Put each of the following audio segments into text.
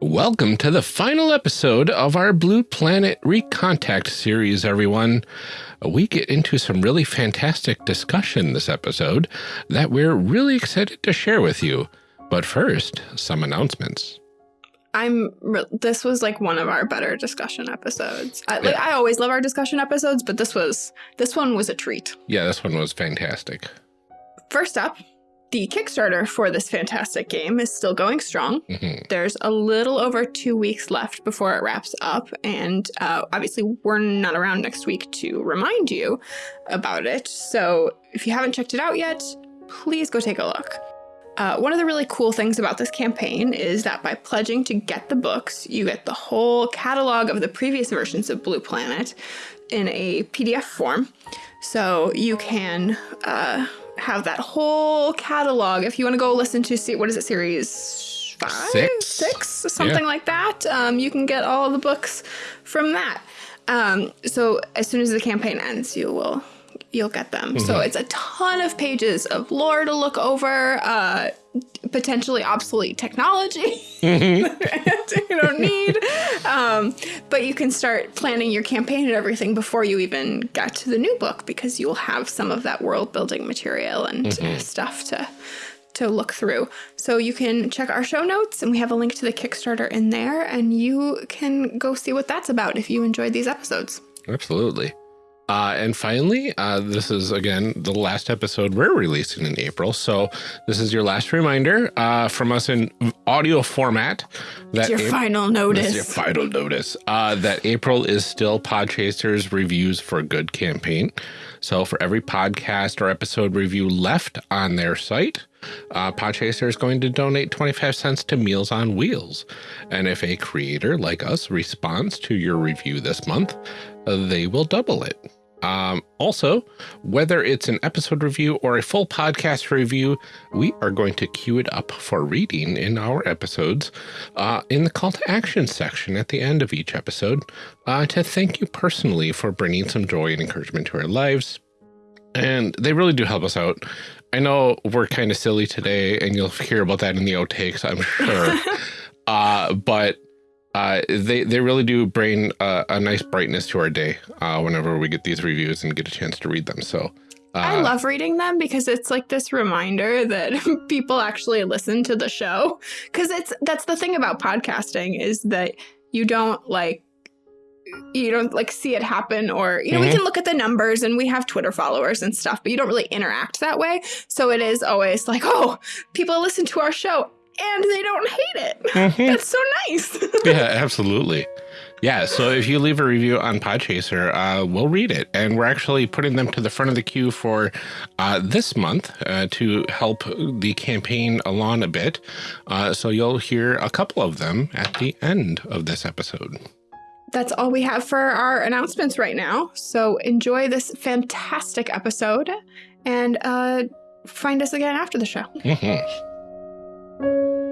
Welcome to the final episode of our Blue Planet Recontact series, everyone. We get into some really fantastic discussion this episode that we're really excited to share with you. But first, some announcements. I'm this was like one of our better discussion episodes. I, like yeah. I always love our discussion episodes, but this was this one was a treat. Yeah, this one was fantastic. First up, the Kickstarter for this fantastic game is still going strong. Mm -hmm. There's a little over two weeks left before it wraps up. And uh, obviously, we're not around next week to remind you about it. So if you haven't checked it out yet, please go take a look. Uh, one of the really cool things about this campaign is that by pledging to get the books, you get the whole catalog of the previous versions of Blue Planet in a PDF form. So you can uh, have that whole catalog. If you want to go listen to see what is it series five, six, six something yeah. like that, um, you can get all the books from that. Um, so as soon as the campaign ends, you will you'll get them. Mm -hmm. So mm-hmm. it's a ton of pages of lore to look over, uh, potentially obsolete technology mm -hmm. you don't need. Um, but you can start planning your campaign and everything before you even get to the new book because you'll have some of that world building material and mm -hmm. stuff to to look through. So you can check our show notes and we have a link to the Kickstarter in there and you can go see what that's about if you enjoyed these episodes. Absolutely. Uh, and finally, uh, this is again the last episode we're releasing in April. So this is your last reminder uh, from us in audio format. That it's your final notice. your final notice uh, that April is still Podchaser's reviews for good campaign. So for every podcast or episode review left on their site, uh, Podchaser is going to donate 25 cents to Meals on Wheels. And if a creator like us responds to your review this month, uh, they will double it. Um, also, whether it's an episode review or a full podcast review, we are going to queue it up for reading in our episodes uh, in the call to action section at the end of each episode uh, to thank you personally for bringing some joy and encouragement to our lives. And they really do help us out. I know we're kind of silly today, and you'll hear about that in the outtakes, I'm sure. uh, but uh, they they really do bring a, a nice brightness to our day uh, whenever we get these reviews and get a chance to read them. So. Uh, I love reading them because it's like this reminder that people actually listen to the show. Because it's that's the thing about podcasting is that you don't like you don't like see it happen or you know mm -hmm. we mm-hmm. can look at the numbers and we have twitter followers and stuff but you don't really interact that way so it is always like oh people listen to our show and they don't hate it. Mm -hmm. That's so nice. yeah, absolutely. Yeah, so if you leave a review on Podchaser, uh, we'll read it. And we're actually putting them to the front of the queue for uh, this month uh, to help the campaign along a bit. Uh, so you'll hear a couple of them at the end of this episode. That's all we have for our announcements right now. So enjoy this fantastic episode and uh, find us again after the show. Mm -hmm. Música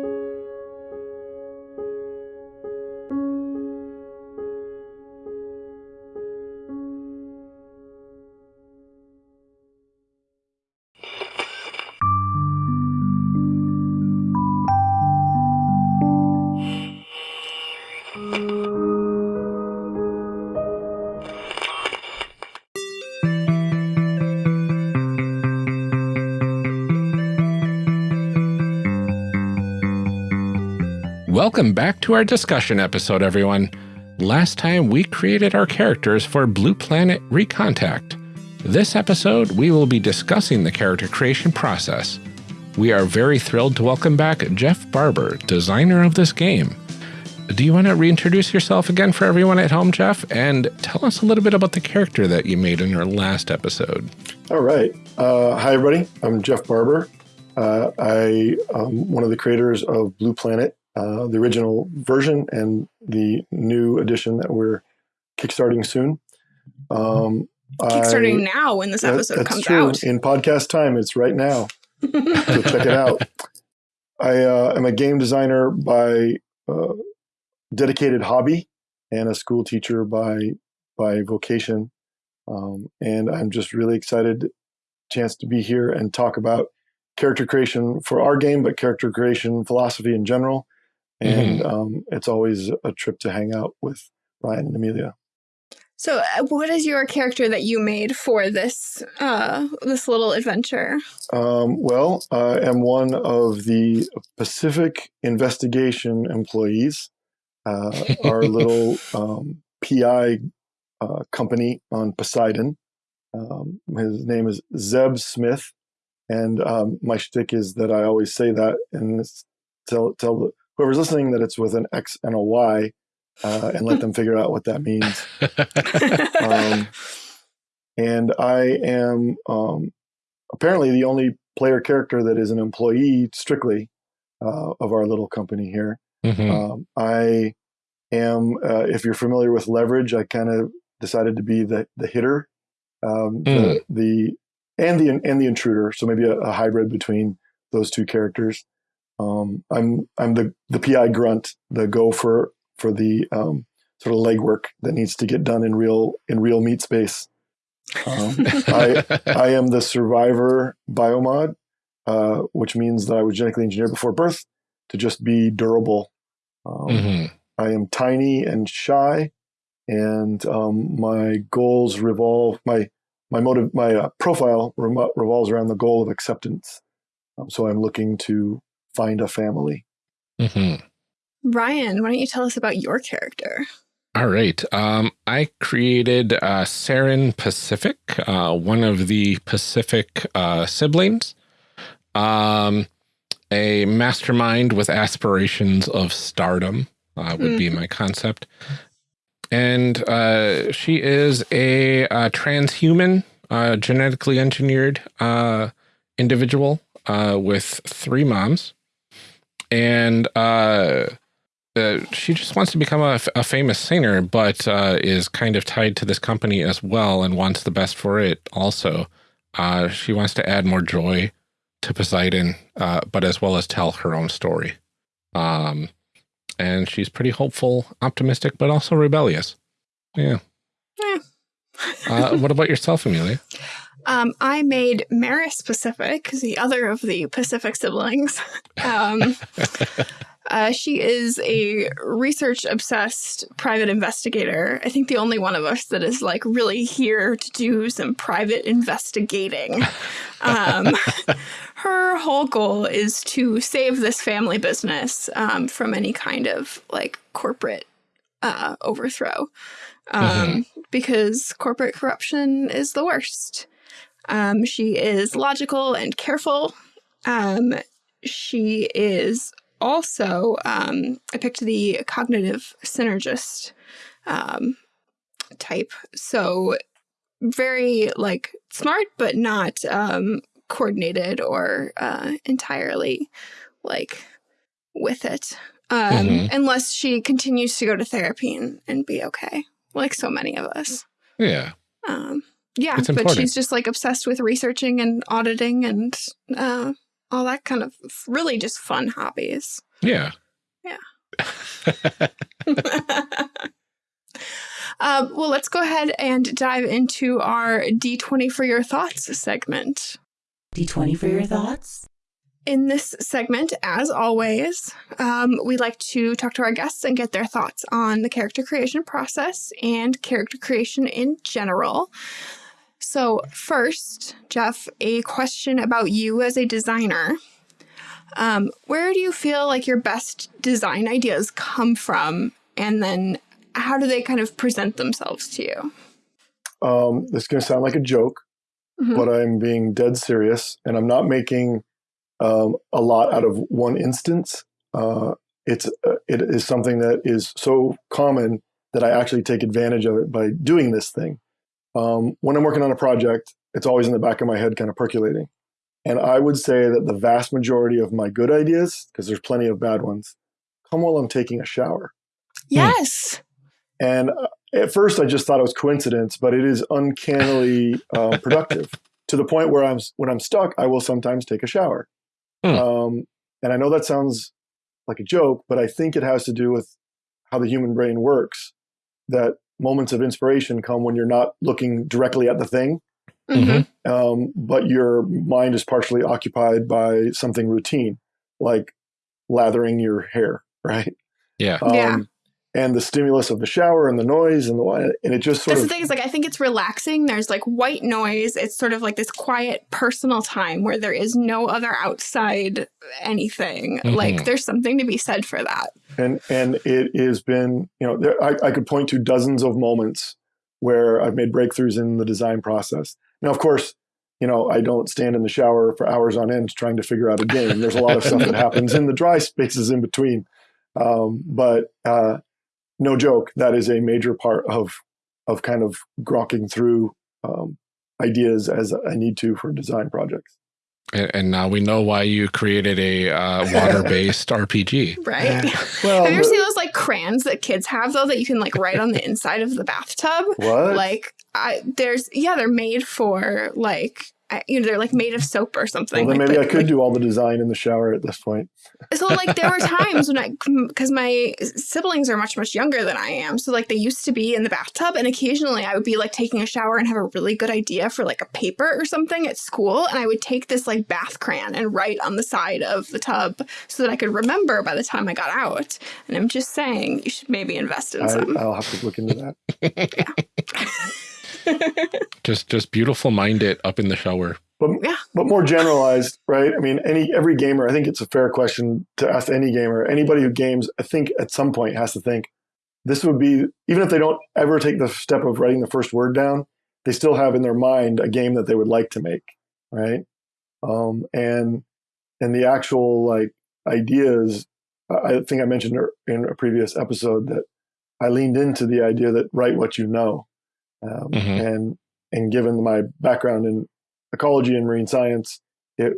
Welcome back to our discussion episode, everyone. Last time we created our characters for Blue Planet Recontact. This episode, we will be discussing the character creation process. We are very thrilled to welcome back Jeff Barber, designer of this game. Do you want to reintroduce yourself again for everyone at home, Jeff? And tell us a little bit about the character that you made in your last episode. All right. Uh, hi, everybody. I'm Jeff Barber. Uh, I am one of the creators of Blue Planet uh, the original version and the new edition that we're kickstarting soon. Um, kickstarting I, now when this episode that, comes true. out. In podcast time, it's right now. so check it out. I uh, am a game designer by uh, dedicated hobby and a school teacher by by vocation. Um, and I'm just really excited chance to be here and talk about character creation for our game, but character creation philosophy in general and um, it's always a trip to hang out with Ryan and Amelia. So, uh, what is your character that you made for this uh, this little adventure? Um, well, I am one of the Pacific Investigation employees. Uh, our little um, PI uh, company on Poseidon. Um, his name is Zeb Smith, and um, my shtick is that I always say that and tell tell whoever's listening that it's with an X and a Y, uh, and let them figure out what that means. um, and I am um, apparently the only player character that is an employee strictly uh, of our little company here. Mhm. Um, I am, uh, if you're familiar with Leverage, I kind of decided to be the the hitter, um, the, the and the and the intruder. So maybe a, a hybrid between those two characters. Um, I'm I'm the the PI grunt, the go for for the um, sort of legwork that needs to get done in real in real meat space. Um, I I am the survivor biomod, uh, which means that I was genetically engineered before birth to just be durable. Um, Mhm. I am tiny and shy, and um, my goals revolve my my motive my uh, profile remo- revolves around the goal of acceptance. Um, so I'm looking to find a family. Mhm. Ryan, why don't you tell us about your character? All right. Um, I created uh, Saren Pacific, uh, one of the Pacific uh, siblings, um, a mastermind with aspirations of stardom uh, would be my concept. And uh, she is a, uh transhuman, uh, genetically engineered uh, individual uh, with three moms. And uh, uh, she just wants to become a, a famous singer, but uh, is kind of tied to this company as well and wants the best for it also. Uh, she wants to add more joy to Poseidon, uh, but as well as tell her own story. Um, and she's pretty hopeful, optimistic, but also rebellious. Yeah. Yeah. Uh, what about yourself, Amelia? Um, I made Maris Pacific, the other of the Pacific siblings. Um, uh, she is a research obsessed private investigator. I think the only one of us that is like really here to do some private investigating. Um, her whole goal is to save this family business um, from any kind of like corporate uh, overthrow um, because corporate corruption is the worst. Um, she is logical and careful. Um, she is also, um, I picked the cognitive synergist um, type. So very like smart, but not um, coordinated or uh, entirely like with it. Um, Mhm. Unless she continues to go to therapy and, and be okay, like so many of us. Yeah. Um, yeah, It's but she's just like obsessed with researching and auditing and uh, all that kind of really just fun hobbies. Yeah. Yeah. um, well, let's go ahead and dive into our D20 for your thoughts segment. D20 for your thoughts? In this segment, as always, um, we like to talk to our guests and get their thoughts on the character creation process and character creation in general. So, first, Jeff, a question about you as a designer. Um, where do you feel like your best design ideas come from? And then how do they kind of present themselves to you? Um, this is going to sound like a joke, Mhm. but I'm being dead serious, and I'm not making um, a lot out of one instance. Uh, it's uh, it is something that is so common that I actually take advantage of it by doing this thing. Um, when I'm working on a project, it's always in the back of my head, kind of percolating. And I would say that the vast majority of my good ideas, because there's plenty of bad ones, come while I'm taking a shower. Yes. And uh, at first, I just thought it was coincidence, but it is uncannily uh, productive to the point where I'm when I'm stuck, I will sometimes take a shower. Hmm. Um, and I know that sounds like a joke, but I think it has to do with how the human brain works. That moments of inspiration come when you're not looking directly at the thing, Mhm. um, but your mind is partially occupied by something routine, like lathering your hair right? Yeah. Um, Yeah. And the stimulus of the shower and the noise and the wine, and it just sort That's of the thing is like I think it's relaxing. There's like white noise. It's sort of like this quiet personal time where there is no other outside anything. Mhm. Like there's something to be said for that. and and it has been you know there, I, I could point to dozens of moments where I've made breakthroughs in the design process. Now, of course, you know I don't stand in the shower for hours on end trying to figure out a game. There's a lot of stuff that happens in the dry spaces in between, um, but uh, no joke, that is a major part of of kind of grokking through um, ideas as I need to for design projects. And, and now we know why you created a uh, water-based RPG. Right? Well, have you ever seen those like crayons that kids have though that you can like write on the inside of the bathtub? what? Like I there's yeah, they're made for like I, you know, they're like made of soap or something. well, then like, maybe but, I could like, do all the design in the shower at this point. so like there were times when I because my siblings are much much younger than I am, so like they used to be in the bathtub, and occasionally I would be like taking a shower and have a really good idea for like a paper or something at school, and I would take this like bath crayon and write on the side of the tub so that I could remember by the time I got out. And I'm just saying you should maybe invest in I, some. I'll have to look into that. Just, just beautiful mind it up in the shower. But Yeah. but more generalized, right? I mean, any every gamer, I think it's a fair question to ask any gamer. Anybody who games, I think at some point has to think this would be even if they don't ever take the step of writing the first word down, they still have in their mind a game that they would like to make, right? Um, and and the actual like ideas, I I think I mentioned in a previous episode that I leaned into the idea that write what you know, um, Mhm. and and given my background in ecology and marine science, it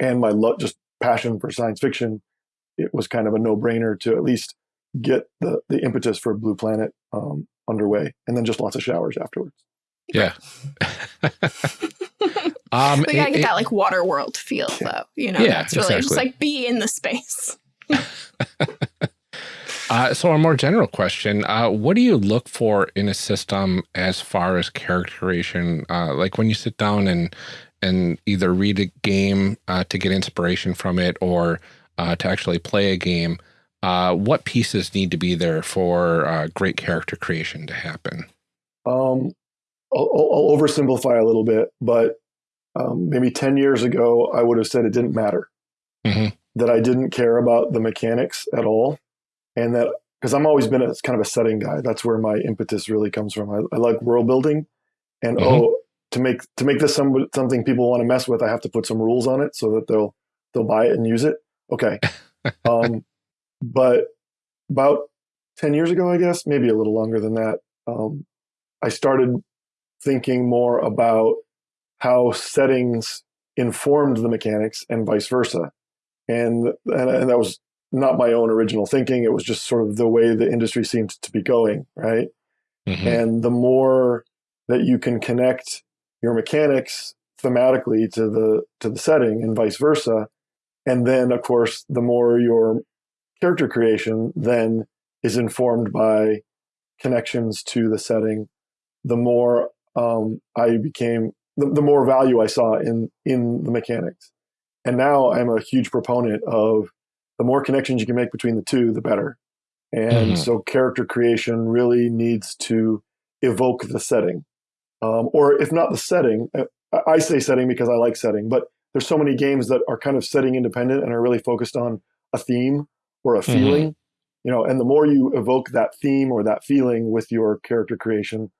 and my lo- just passion for science fiction, it was kind of a no brainer to at least get the the impetus for Blue Planet um, underway, and then just lots of showers afterwards. Yeah. um, But you gotta it- get it- that like water world feel though. You know, Yeah, that's really just like be in the space. Uh, so a more general question, uh, what do you look for in a system as far as character creation? Uh, like when you sit down and and either read a game uh, to get inspiration from it or uh, to actually play a game, uh, what pieces need to be there for uh, great character creation to happen? Um, I'll, I'll oversimplify a little bit, but um, maybe 10 years ago, I would have said it didn't matter. Mhm. That I didn't care about the mechanics at all. And that, because I'm always been a kind of a setting guy. That's where my impetus really comes from. I, I like world building. And Mhm. oh, to make to make this some, something people want to mess with, I have to put some rules on it so that they'll they'll buy it and use it. Okay. um, but about 10 years ago, I guess, maybe a little longer than that, um, I started thinking more about how settings informed the mechanics and vice versa. And, and, and that was not my own original thinking. It was just sort of the way the industry seemed to be going, right? Mhm. And the more that you can connect your mechanics thematically to the to the setting and vice versa, and then of course the more your character creation then is informed by connections to the setting, the more um, I became the, the more value I saw in in the mechanics. And now I'm a huge proponent of the more connections you can make between the two, the better. And Mhm. so character creation really needs to evoke the setting. Um, or if not the setting, uh, I say setting because I like setting, but there's so many games that are kind of setting independent and are really focused on a theme or a Mhm. feeling. You know, and the more you evoke that theme or that feeling with your character creation,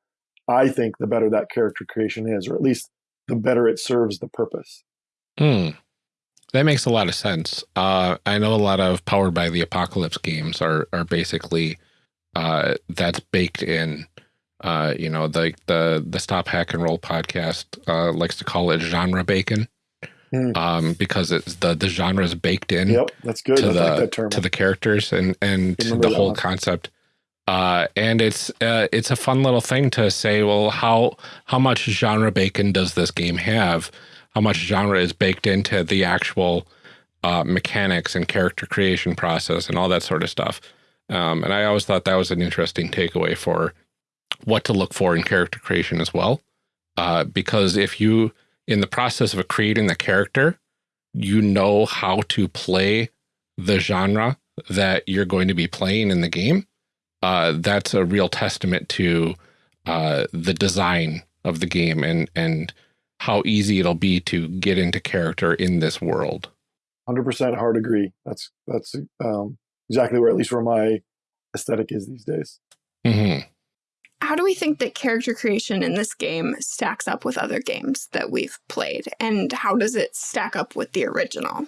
I think the better that character creation is, or at least the better it serves the purpose. Hmm. That makes a lot of sense. Uh, I know a lot of Powered by the Apocalypse games are are basically uh, that's baked in. Uh, you know, the the the Stop Hack and Roll podcast uh, likes to call it genre bacon, Hmm. um, because it's the the genre is baked in Yep, that's good. to I the like to the characters and and the whole one. concept. Uh, and it's uh, it's a fun little thing to say. Well, how how much genre bacon does this game have? How much genre is baked into the actual uh, mechanics and character creation process and all that sort of stuff? Um, and I always thought that was an interesting takeaway for what to look for in character creation as well. Uh, because if you, in the process of creating the character, you know how to play the genre that you're going to be playing in the game, uh, that's a real testament to uh, the design of the game and and how easy it'll be to get into character in this world. Hundred percent hard agree. That's that's um, exactly where at least where my aesthetic is these days. Mm -hmm. How do we think that character creation in this game stacks up with other games that we've played, and how does it stack up with the original?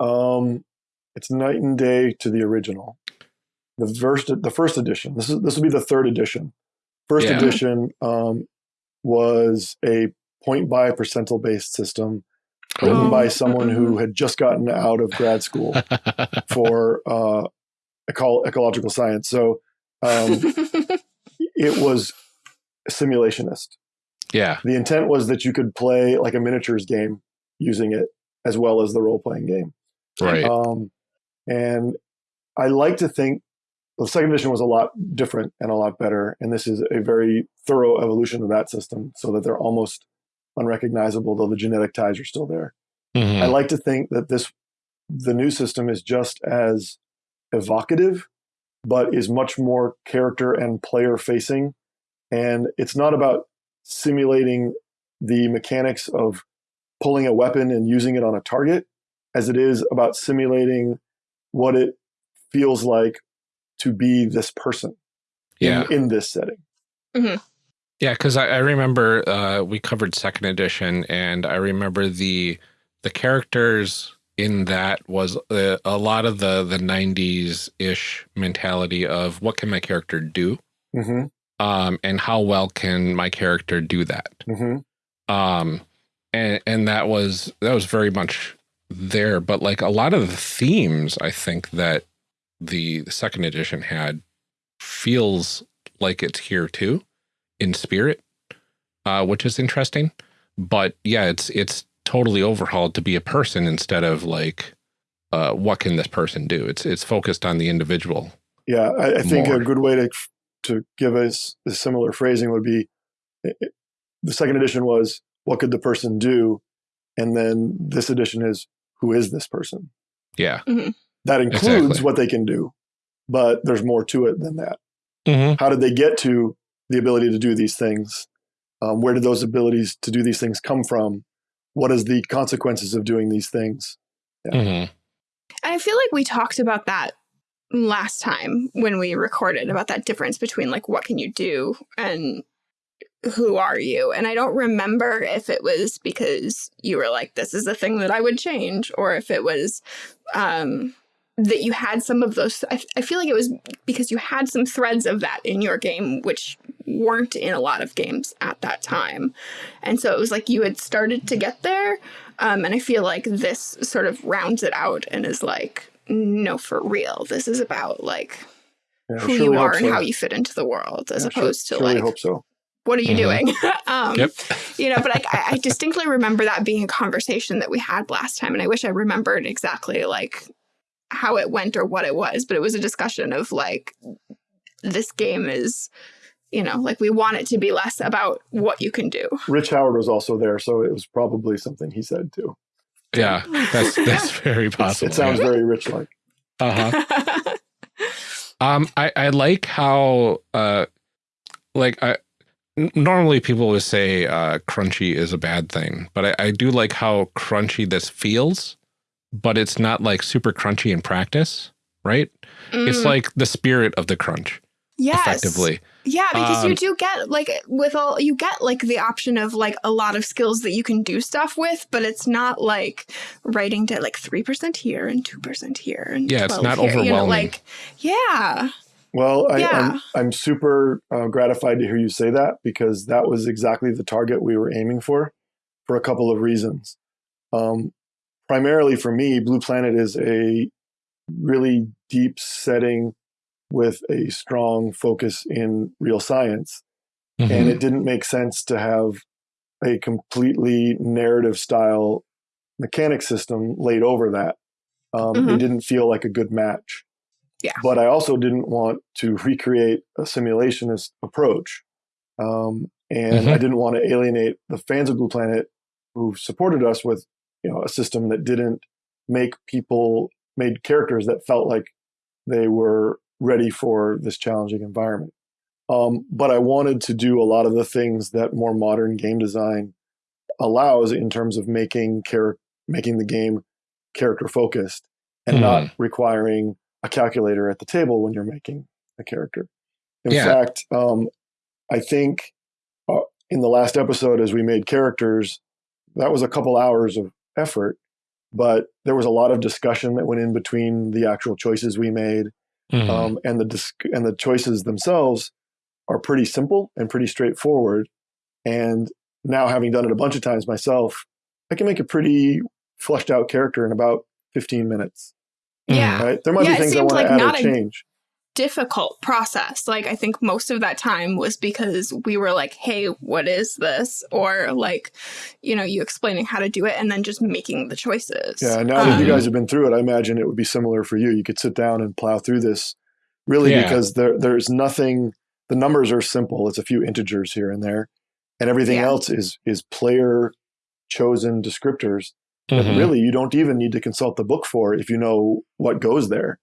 Um, it's night and day to the original. The first, the first edition. This is this will be the third edition. First yeah. edition um, was a point by percentile based system written oh. by someone who had just gotten out of grad school for uh, eco ecological science. So um, it was simulationist. Yeah. The intent was that you could play like a miniatures game using it as well as the role playing game. Right. Um, and I like to think the second edition was a lot different and a lot better. And this is a very thorough evolution of that system so that they're almost unrecognizable, though the genetic ties are still there. Mm-hmm. I like to think that this, the new system is just as evocative, but is much more character and player facing. And it's not about simulating the mechanics of pulling a weapon and using it on a target as it is about simulating what it feels like to be this person yeah. in, in this setting. Mm-hmm. Yeah, because I, I, remember uh, we covered second edition, and I remember the the characters in that was a, uh, a lot of the the '90s ish mentality of what can my character do, mm-hmm. um, and how well can my character do that. Mm-hmm. Um, and and that was that was very much there, but like a lot of the themes, I think that the, the second edition had feels like it's here too in spirit, uh, which is interesting. But yeah, it's it's totally overhauled to be a person instead of like, uh, what can this person do? It's it's focused on the individual. Yeah, I, I think a good way to to give us a similar phrasing would be it, the second edition was what could the person do, and then this edition is who is this person. Yeah, mm -hmm. That includes exactly. what they can do, but there's more to it than that. Mm -hmm. How did they get to the ability to do these things? Um, where did those abilities to do these things come from? What is the consequences of doing these things? Yeah. Mm -hmm. I feel like we talked about that last time when we recorded about that difference between like what can you do and who are you? And I don't remember if it was because you were like, this is the thing that I would change, or if it was um, that you had some of those. I, I feel like it was because you had some threads of that in your game, which weren't in a lot of games at that time. And so it was like you had started to get there. Um, and I feel like this sort of rounds it out and is like, no, for real. This is about like yeah, who you are and so. how you fit into the world as yeah, opposed sure, to like, hope so. what are you mm -hmm. doing? um, yep. you know, but I, I distinctly remember that being a conversation that we had last time. And I wish I remembered exactly like how it went or what it was, but it was a discussion of like, this game is, you know, like we want it to be less about what you can do. Rich Howard was also there, so it was probably something he said too. Yeah, that's that's very possible. it sounds very rich like. Uh huh. um, I I like how uh, like I normally people would say uh, crunchy is a bad thing, but I, I do like how crunchy this feels but it's not like super crunchy in practice, right? Mm. It's like the spirit of the crunch. Yes. Effectively. Yeah, because um, you do get like with all you get like the option of like a lot of skills that you can do stuff with, but it's not like writing to like three percent here and two percent here and yeah, it's not here, overwhelming. You know, like yeah. Well, I, yeah. I'm, I'm super uh, gratified to hear you say that because that was exactly the target we were aiming for, for a couple of reasons. Um, primarily for me, Blue Planet is a really deep setting with a strong focus in real science. Mm-hmm. And it didn't make sense to have a completely narrative style mechanic system laid over that. Um, mm-hmm. It didn't feel like a good match. Yeah. But I also didn't want to recreate a simulationist approach. Um, and mm-hmm. I didn't want to alienate the fans of Blue Planet who supported us with you know a system that didn't make people made characters that felt like they were ready for this challenging environment. Um, but I wanted to do a lot of the things that more modern game design allows in terms of making char- making the game character focused and not requiring a calculator at the table when you're making a character. In Yeah. fact, um, I think uh, in the last episode, as we made characters, that was a couple hours of effort, but there was a lot of discussion that went in between the actual choices we made, Mhm. um, and the dis- and the choices themselves are pretty simple and pretty straightforward. And now, having done it a bunch of times myself, I can make a pretty fleshed out character in about 15 minutes. Yeah. Right? There might Yeah, be things I seemed want like to add or a- change. Difficult process. Like I think most of that time was because we were like, "Hey, what is this?" or like, you know, you explaining how to do it and then just making the choices. Yeah, now that you Um, guys have been through it, I imagine it would be similar for you. You could sit down and plow through this, really, Yeah. because there there's nothing. The numbers are simple. It's a few integers here and there, and everything Yeah. else is is player chosen descriptors that Mhm. really you don't even need to consult the book for if you know what goes there,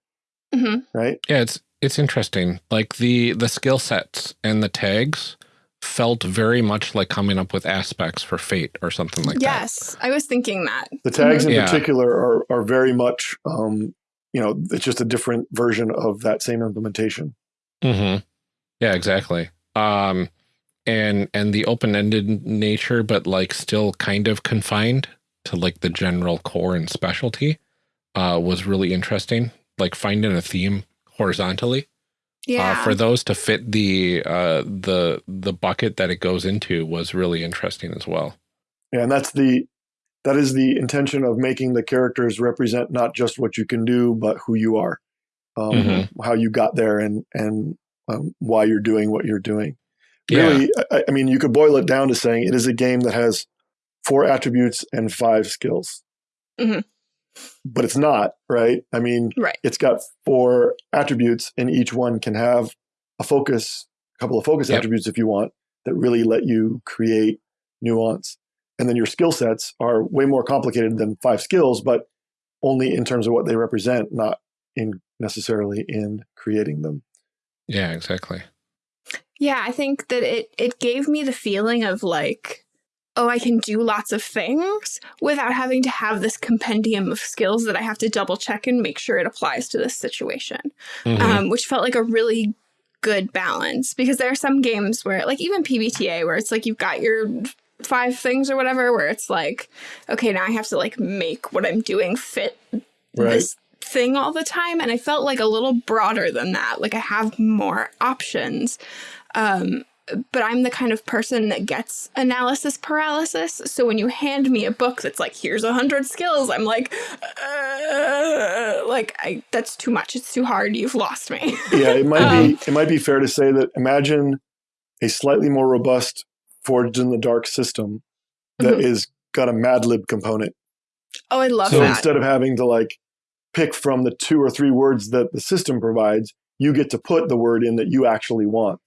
mhm. right? Yeah, it's it's interesting. Like the the skill sets and the tags felt very much like coming up with aspects for fate or something like that. yes, I was thinking that. The tags in Yeah. particular are are very much, um, you know, it's just a different version of that same implementation. hmm Yeah, exactly. Um, and and the open ended nature, but like still kind of confined to like the general core and specialty, uh, was really interesting. Like finding a theme horizontally Yeah. uh, for those to fit the uh the the bucket that it goes into was really interesting as well. Yeah, and that's the that is the intention of making the characters represent not just what you can do, but who you are, um, Mhm. how you got there, and and um, why you're doing what you're doing. Yeah. Really, I, I mean, you could boil it down to saying it is a game that has four attributes and five skills. Mhm. But it's not right. I mean, Right. it's got four attributes, and each one can have a focus, a couple of focus Yep. attributes if you want, that really let you create nuance. And then your skill sets are way more complicated than five skills, but only in terms of what they represent, not in necessarily in creating them. Yeah, exactly. Yeah, I think that it it gave me the feeling of like, oh, I can do lots of things without having to have this compendium of skills that I have to double check and make sure it applies to this situation. Mhm. Um, which felt like a really good balance because there are some games where like even PBTA where it's like you've got your five things or whatever where it's like, okay, now I have to like make what I'm doing fit Right. this thing all the time and i felt like a little broader than that like i have more options um but i'm the kind of person that gets analysis paralysis. So when you hand me a book that's like here's a hundred skills i'm like uh, like i that's too much. It's too hard. You've lost me. Yeah, it might Um, be it might be fair to say that imagine a slightly more robust forged in the dark system that that is got a Mad Lib component. oh i love so that. instead of having to like pick from the two or three words that the system provides, you get to put the word in that you actually want.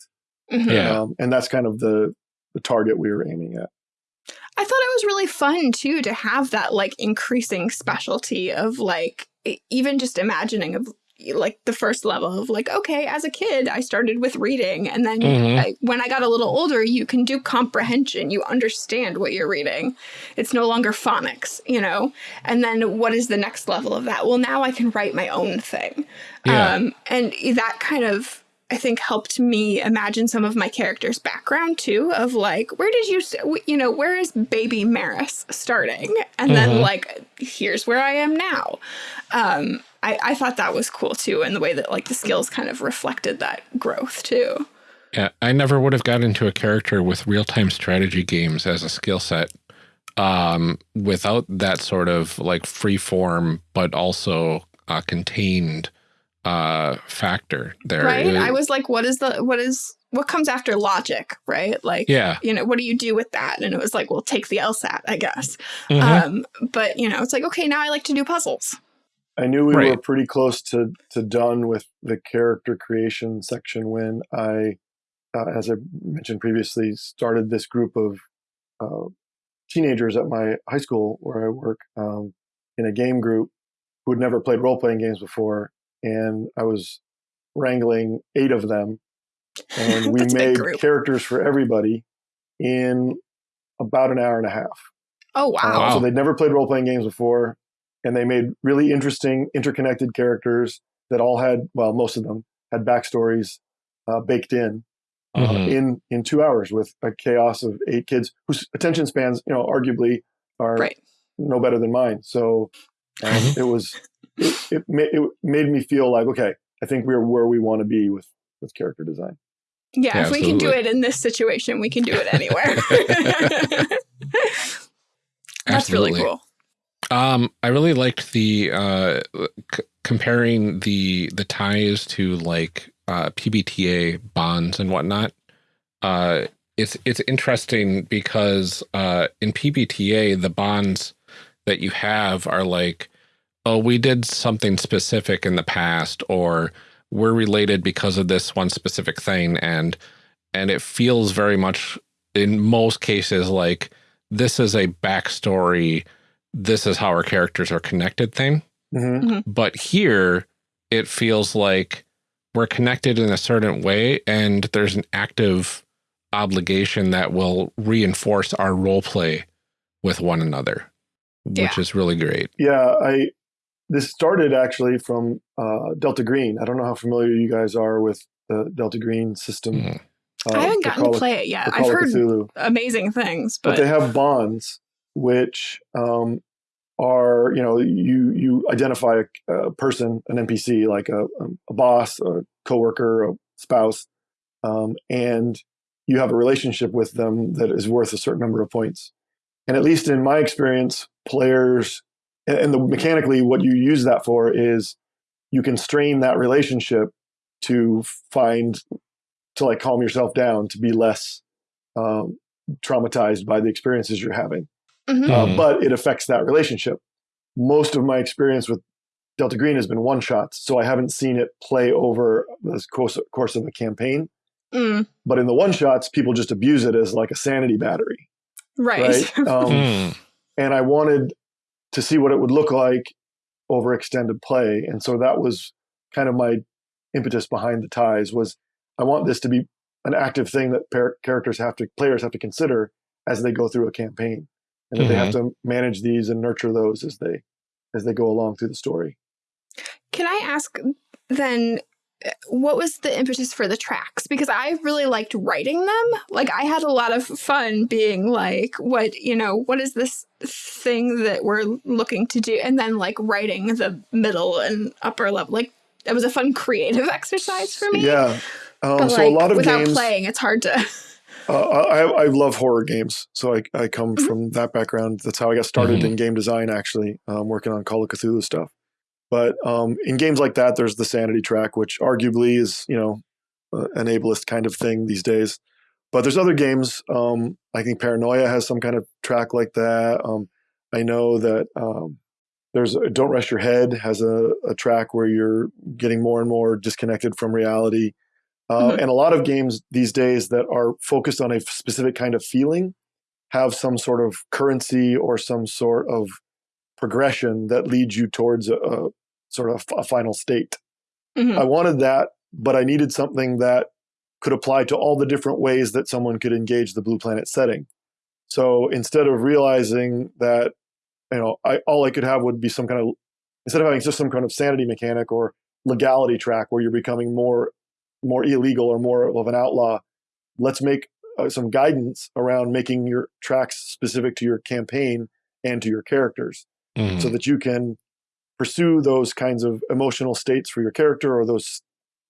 Yeah. Um, and that's kind of the the target we were aiming at. I thought it was really fun too to have that like increasing specialty of like even just imagining of like the first level of like okay as a kid I started with reading and then Mhm. I, when I got a little older you can do comprehension you understand what you're reading it's no longer phonics you know and then what is the next level of that well now I can write my own thing Yeah. um, and that kind of I think helped me imagine some of my character's background too of like where did you you know where is baby Maris starting? And then Mhm. like here's where I am now. Um I, I thought that was cool too and the way that like the skills kind of reflected that growth too. Yeah, I never would have got into a character with real time strategy games as a skill set um, without that sort of like free form, but also uh, contained uh, factor there. right? It- I was like what is the what is what comes after logic right? Like yeah. you know what do you do with that? And it was like well take the LSAT I guess. Mhm. um but you know it's like okay now I like to do puzzles. I knew we were pretty close to to done with the character creation section when I, uh, as I mentioned previously, started this group of uh, teenagers at my high school where I work um, in a game group, who had never played role playing games before, and I was wrangling eight of them, and we That's a big made characters for everybody in about an hour and a half. Oh Uh, wow. Wow. So they'd never played role playing games before, and they made really interesting, interconnected characters that all had, well, most of them had backstories uh, baked in. Uh, Mhm. in in two hours with a chaos of eight kids whose attention spans, you know, arguably are Right. no better than mine. So um, Mhm. it was it it, ma- it made me feel like okay, I think we're where we want to be with with character design. Yeah, Yeah, if we can do it in this situation, we can do it anywhere. That's really cool. Um, I really liked the uh, c- comparing the the ties to like uh, PBTA bonds and whatnot. Uh, it's it's interesting because uh, in PBTA the bonds that you have are like, oh, we did something specific in the past, or we're related because of this one specific thing, and and it feels very much in most cases like this is a backstory this is how our characters are connected thing. hmm But here it feels like we're connected in a certain way and there's an active obligation that will reinforce our role play with one another, which is really great. Yeah, I this started actually from uh, Delta Green. I don't know how familiar you guys are with the Delta Green system. Mhm. uh, I haven't gotten Call to play it yet. I've heard Cthulhu. amazing things, but but, they have bonds which um, are you know you you identify a, a person an npc like a, a boss a coworker a spouse um, and you have a relationship with them that is worth a certain number of points and at least in my experience players and, and the mechanically what you use that for is you can strain that relationship to find to like calm yourself down to be less um, traumatized by the experiences you're having Mhm. uh, Mhm. but it affects that relationship. Most of my experience with Delta Green has been one shots, so I haven't seen it play over the course, course of a campaign. Mm, But in the one shots, people just abuse it as like a sanity battery, right. right? Um, Hmm. and I wanted to see what it would look like over extended play, and so that was kind of my impetus behind the ties. Was I want this to be an active thing that par- characters have to, players have to consider as they go through a campaign, and that they have mm-hmm. to manage these and nurture those as they as they go along through the story. Can I ask then what was the impetus for the tracks? Because I really liked writing them. Like I had a lot of fun being like, what, you know, what is this thing that we're looking to do? And then like writing the middle and upper level. Like it was a fun creative exercise for me. Yeah. Um, But so like a lot of without games. playing, it's hard to Uh, I, I love horror games, so I, I come Mhm. from that background. That's how I got started Mhm. in game design, actually, um, working on Call of Cthulhu stuff. But um, in games like that, there's the sanity track, which arguably is you know uh, an ableist kind of thing these days. But there's other games. Um, I think Paranoia has some kind of track like that. Um, I know that um, there's Don't Rest Your Head has a, a track where you're getting more and more disconnected from reality. Uh, Mhm. And a lot of games these days that are focused on a specific kind of feeling have some sort of currency or some sort of progression that leads you towards a, a sort of a final state. Mhm. I wanted that, but I needed something that could apply to all the different ways that someone could engage the Blue Planet setting. So instead of realizing that, you know, I, all I could have would be some kind of, instead of having just some kind of sanity mechanic or legality track where you're becoming more, more illegal or more of an outlaw, let's make uh, some guidance around making your tracks specific to your campaign and to your characters Mhm. so that you can pursue those kinds of emotional states for your character or those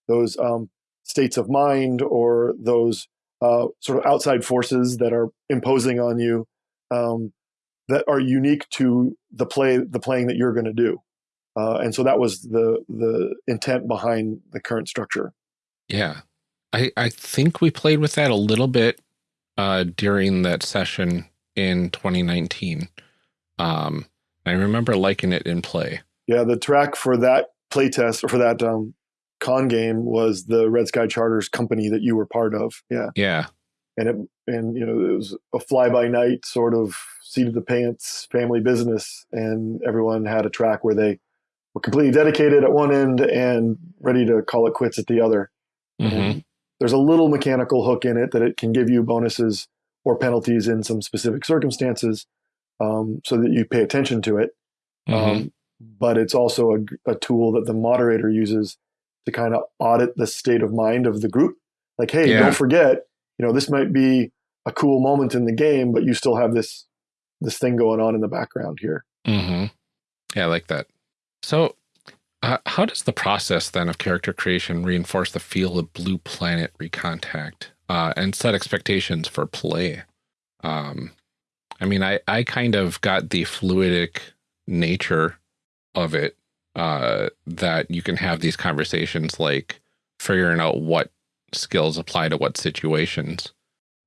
those um, states of mind or those uh, sort of outside forces that are imposing on you um, that are unique to the play the playing that you're going to do uh, and so that was the the intent behind the current structure Yeah. I, I think we played with that a little bit uh, during that session in 2019. Um, I remember liking it in play. yeah the track for that playtest or for that um, con game was the red sky charters company that you were part of yeah Yeah. and it and you know it was a fly by night sort of seat of the pants family business and everyone had a track where they we're completely dedicated at one end and ready to call it quits at the other. hmm There's a little mechanical hook in it that it can give you bonuses or penalties in some specific circumstances, um, so that you pay attention to it. hmm Um, but it's also a, a tool that the moderator uses to kind of audit the state of mind of the group. Like, hey, Yeah. don't forget, you know, this might be a cool moment in the game, but you still have this this thing going on in the background here. Mm-hmm. Yeah, I like that. So, uh, how does the process then of character creation reinforce the feel of Blue Planet Recontact uh, and set expectations for play? Um, I mean, I, I kind of got the fluidic nature of it uh, that you can have these conversations like figuring out what skills apply to what situations.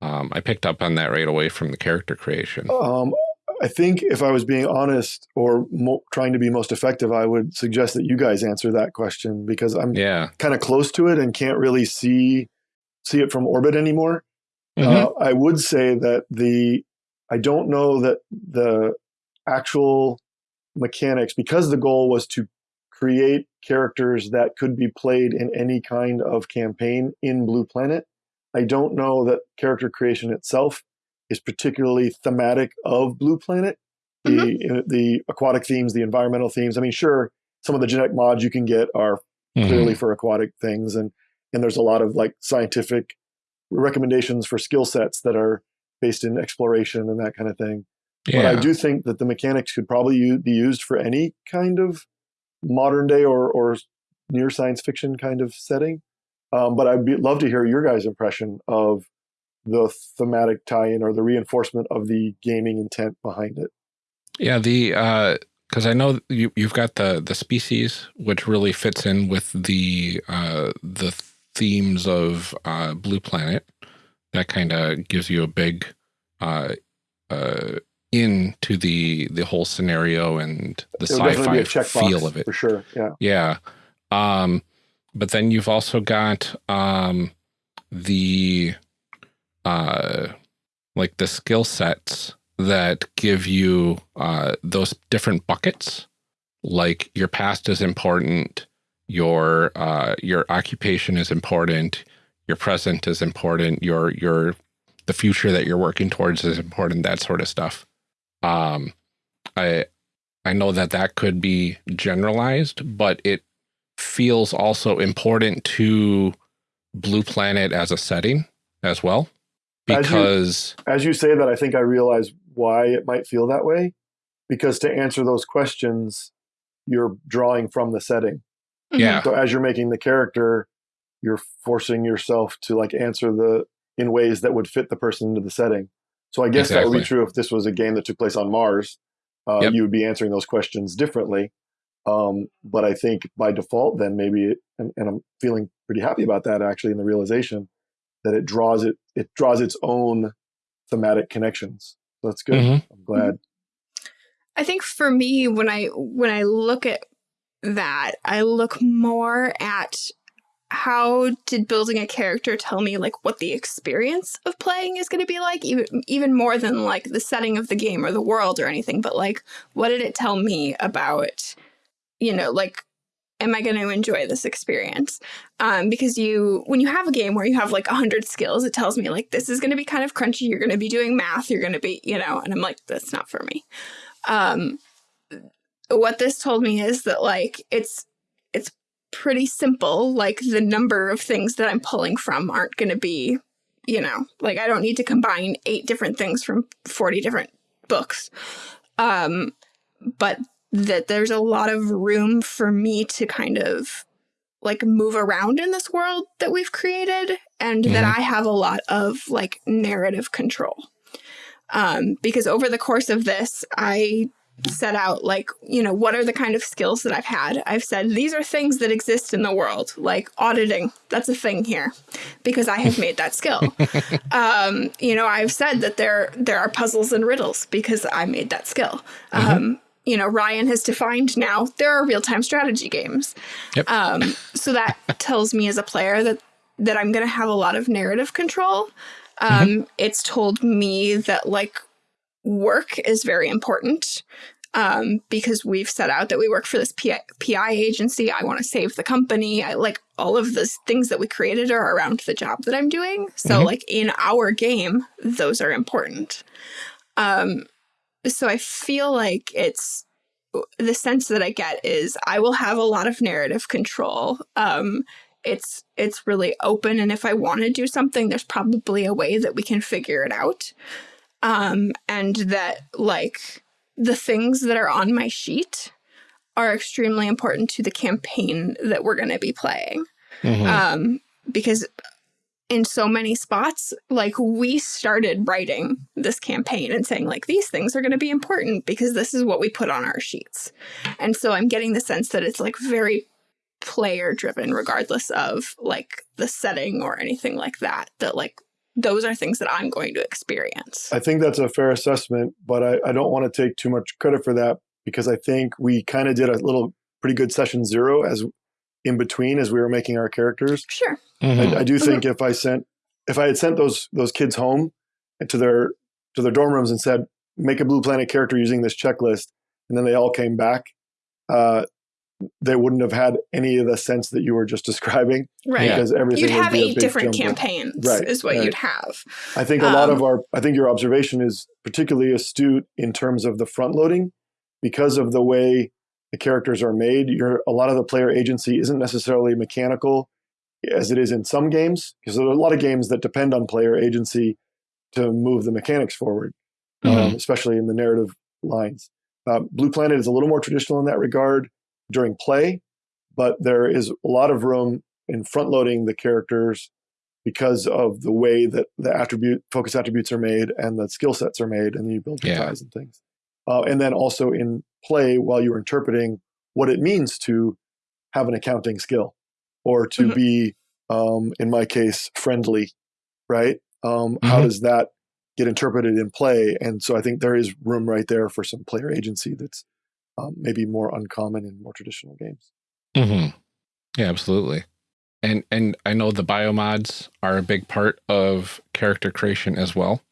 Um, I picked up on that right away from the character creation. Um, I think if I was being honest or mo- trying to be most effective, I would suggest that you guys answer that question because I'm Yeah. kind of close to it and can't really see see it from orbit anymore. Mhm. Uh, I would say that the I don't know that the actual mechanics because the goal was to create characters that could be played in any kind of campaign in Blue Planet. I don't know that character creation itself is particularly thematic of Blue Planet. The the aquatic themes, the environmental themes. I mean, sure, some of the genetic mods you can get are Mhm. clearly for aquatic things and and there's a lot of like scientific recommendations for skill sets that are based in exploration and that kind of thing Yeah. but i do think that the mechanics could probably be used for any kind of modern day or or near science fiction kind of setting um, but i'd be, love to hear your guys impression of the thematic tie-in or the reinforcement of the gaming intent behind it Yeah, the because I know you you've got the the species which really fits in with the uh, the themes of uh, Blue Planet. That kind of gives you a big uh, uh, into the the whole scenario and the It would definitely be sci-fi feel of it. for sure yeah Yeah. Um, but then you've also got um, the uh, like the skill sets that give you uh, those different buckets. Like your past is important, your uh, your occupation is important, your present is important, your your the future that you're working towards is important. That sort of stuff. Um, I I know that that could be generalized, but it feels also important to Blue Planet as a setting as well. As you- Because, as you say that, I think I realize why it might feel that way. Because to answer those questions, you're drawing from the setting. yeah, So as you're making the character, you're forcing yourself to like answer the in ways that would fit the person into the setting. So I guess that would be true if this was a game that took place on Mars. Uh, Yep. You would be answering those questions differently. Um, but I think by default, then maybe, it, and, and I'm feeling pretty happy about that actually in the realization that it draws it it draws its own thematic connections. So that's good. Mhm. I'm glad. I think for me, when I when I look at that, I look more at how did building a character tell me like what the experience of playing is going to be like? Even even more than like the setting of the game or the world or anything but like what did it tell me about you know like am i going to enjoy this experience? Um because you when you have a game where you have like 100 skills it tells me like this is going to be kind of crunchy you're going to be doing math you're going to be you know and i'm like that's not for me. Um what this told me is that like it's it's pretty simple like the number of things that i'm pulling from aren't going to be you know like i don't need to combine eight different things from 40 different books. Um but that there's a lot of room for me to kind of like move around in this world that we've created and that i have a lot of like narrative control. Um because over the course of this i set out like you know what are the kind of skills that i've had? I've said these are things that exist in the world like auditing. That's a thing here because i have made that skill. Um you know i've said that there there are puzzles and riddles because i made that skill. Um you know ryan has defined now there are real-time strategy games. Yep. um so that tells me as a player that that i'm going to have a lot of narrative control. Um it's told me that like work is very important um, because we've set out that we work for this PI, PI agency. I want to save the company. I like all of the things that we created are around the job that I'm doing. So, mm -hmm. like in our game, those are important. Um, so I feel like it's the sense that I get is I will have a lot of narrative control. Um, it's it's really open, and if I want to do something, there's probably a way that we can figure it out. Um, and that like the things that are on my sheet are extremely important to the campaign that we're going to be playing. Mm -hmm. Um, because in so many spots, like we started writing this campaign and saying like, these things are going to be important because this is what we put on our sheets. And so I'm getting the sense that it's like very player driven, regardless of like the setting or anything like that, that like those are things that I'm going to experience. I think that's a fair assessment, but I, I don't want to take too much credit for that because I think we kind of did a little pretty good session zero as in between as we were making our characters. Sure. Mm-hmm. I, I, do think mm-hmm. if I sent if I had sent those those kids home to their to their dorm rooms and said make a Blue Planet character using this checklist, and then they all came back, uh, they wouldn't have had any of the sense that you were just describing. Right. Because everything you'd have eight different campaigns. Right. Is what right. you'd have. I think a um, lot of um, our I think your observation is particularly astute in terms of the front loading because of the way the characters are made. You're, a lot of the player agency isn't necessarily mechanical as it is in some games, because there are a lot of games that depend on player agency to move the mechanics forward, mm-hmm. um, especially in the narrative lines. Uh, Blue Planet is a little more traditional in that regard during play, but there is a lot of room in front loading the characters because of the way that the attribute focus attributes are made and the skill sets are made, and you build your yeah. ties and things. Uh, and then also in play while you're interpreting what it means to have an accounting skill or to mm-hmm. be, um, in my case, friendly, right? Um, mm-hmm. How does that get interpreted in play? And so I think there is room right there for some player agency that's um, maybe more uncommon in more traditional games. Mm-hmm. Yeah, absolutely. And and I know the biomods are a big part of character creation as well.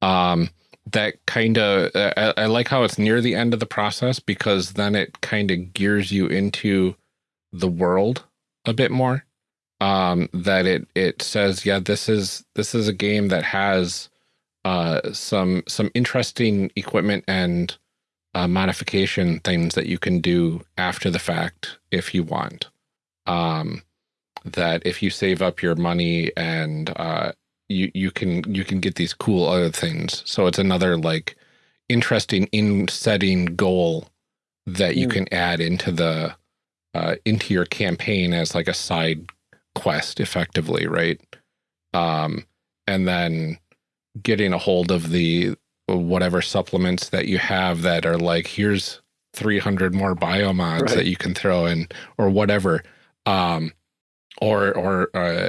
Um, that kind of I, I, like how it's near the end of the process because then it kind of gears you into the world a bit more um that it it says yeah this is this is a game that has uh some some interesting equipment and uh, modification things that you can do after the fact if you want um that if you save up your money and uh you you can you can get these cool other things. So it's another like interesting in setting goal that you mm. can add into the uh, into your campaign as like a side quest effectively, right? Um, and then getting a hold of the whatever supplements that you have that are like here's 300 more biomods right. that you can throw in or whatever um or or uh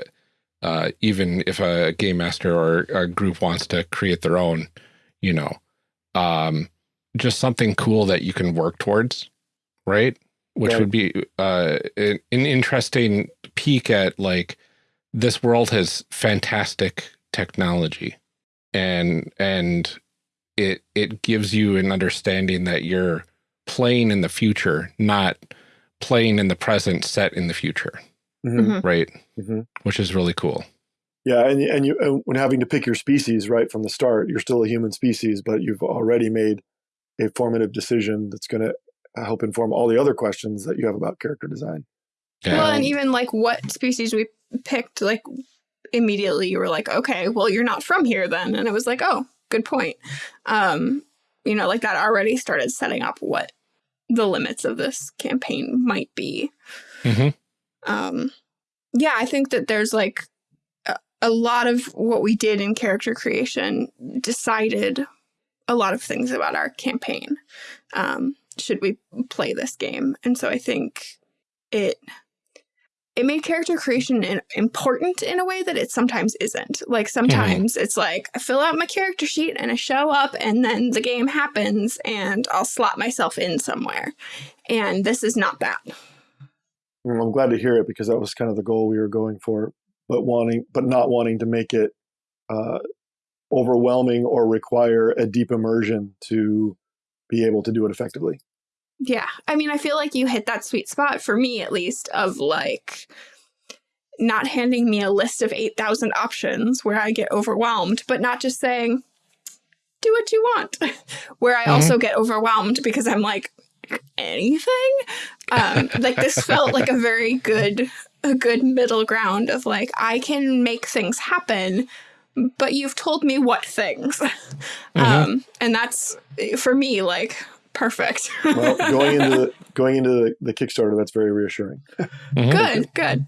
uh, even if a game master or a group wants to create their own, you know, um, just something cool that you can work towards, right? Which right. would be uh, an, an interesting peek at like this world has fantastic technology, and and it it gives you an understanding that you're playing in the future, not playing in the present, set in the future. Mm -hmm. right? Mm -hmm. Which is really cool. Yeah, and and you and when having to pick your species right from the start, you're still a human species, but you've already made a formative decision that's going to help inform all the other questions that you have about character design. Yeah. Well, and even like what species we picked, like immediately you were like, okay, well, you're not from here then, and it was like, oh, good point. Um, you know, like that already started setting up what the limits of this campaign might be. Mm -hmm. Um, yeah, I think that there's like a, a lot of what we did in character creation decided a lot of things about our campaign. Um, should we play this game? And so I think it it made character creation important in a way that it sometimes isn't. Like sometimes it's like I fill out my character sheet and I show up and then the game happens and I'll slot myself in somewhere. And this is not that. I'm glad to hear it because that was kind of the goal we were going for, but wanting, but not wanting to make it uh, overwhelming or require a deep immersion to be able to do it effectively. Yeah. I mean, I feel like you hit that sweet spot for me, at least, of like not handing me a list of 8,000 options where I get overwhelmed, but not just saying, do what you want, where I Mhm. also get overwhelmed because I'm like, anything? Um, like this felt like a very good, a good middle ground of like, I can make things happen, but you've told me what things. Um, and that's for me, like, perfect. Well, going into the, going into the, the Kickstarter, that's very reassuring. Mhm. good, good.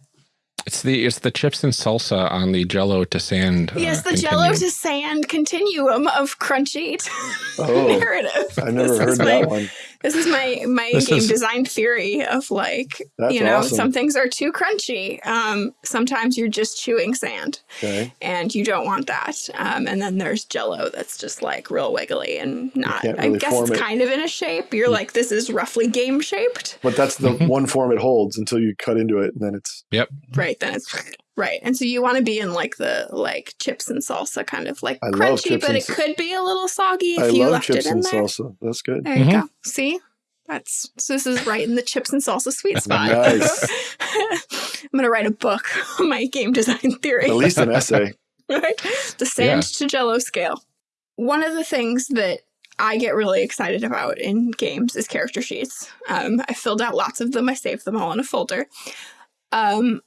It's the it's the chips and salsa on the Jello to sand. uh, Yes, the Jello to sand continuum of crunchy Oh, narrative. I never This heard is that my, one. This is my my This game is- design theory of like That's you know awesome. some things are too crunchy. Um, sometimes you're just chewing sand, Okay. and you don't want that. Um, and then there's Jello that's just like real wiggly and not. can't I guess it's it. kind of in a shape. You're like this is roughly game shaped, But that's the Mhm. one form it holds until you cut into it, and then it's yep. right? Then it's right, and so you want to be in like the like chips and salsa kind of like I crunchy, but it could be a little soggy if I you love left chips it in and there. salsa. That's good. There you Mhm. go. See? That's so this is right in the chips and salsa sweet spot. Nice. I'm gonna write a book on my game design theory. At least an essay. right? The sand to jello scale. One of the things that I get really excited about in games is character sheets. Um, I filled out lots of them. I saved them all in a folder. Um,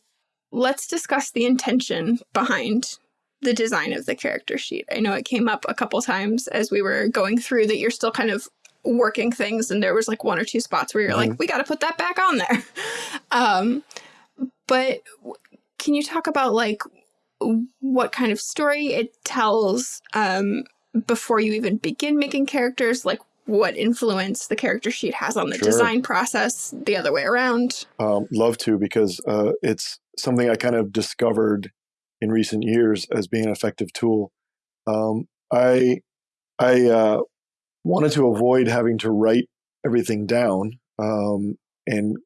let's discuss the intention behind the design of the character sheet. I know it came up a couple times as we were going through that you're still kind of working things, and there was like one or two spots where you're like, we got to put that back on there. Um, but can you talk about like what kind of story it tells um, before you even begin making characters? Like what influence the character sheet has on the Sure. design process, the other way around? Um, love to because uh, it's something I kind of discovered in recent years as being an effective tool. Um, I I uh, wanted to avoid having to write everything down um, and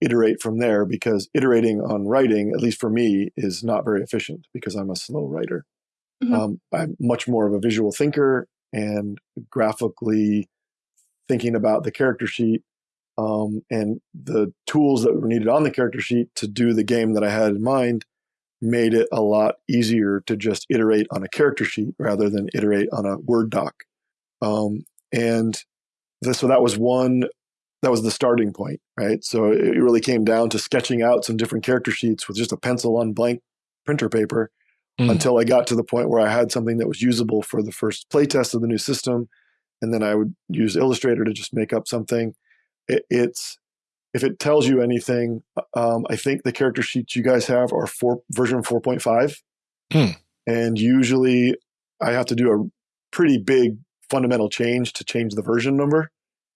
iterate from there because iterating on writing, at least for me, is not very efficient because I'm a slow writer. Mhm. Um, I'm much more of a visual thinker and graphically thinking about the character sheet um, and the tools that were needed on the character sheet to do the game that I had in mind made it a lot easier to just iterate on a character sheet rather than iterate on a Word doc. Um, and this, so that was one, that was the starting point, right? So it it really came down to sketching out some different character sheets with just a pencil on blank printer paper Mm. until I got to the point where I had something that was usable for the first playtest of the new system. And then I would use Illustrator to just make up something. It, it's if it tells you anything, um, I think the character sheets you guys have are four, version 4.5. Hmm. And usually I have to do a pretty big fundamental change to change the version number.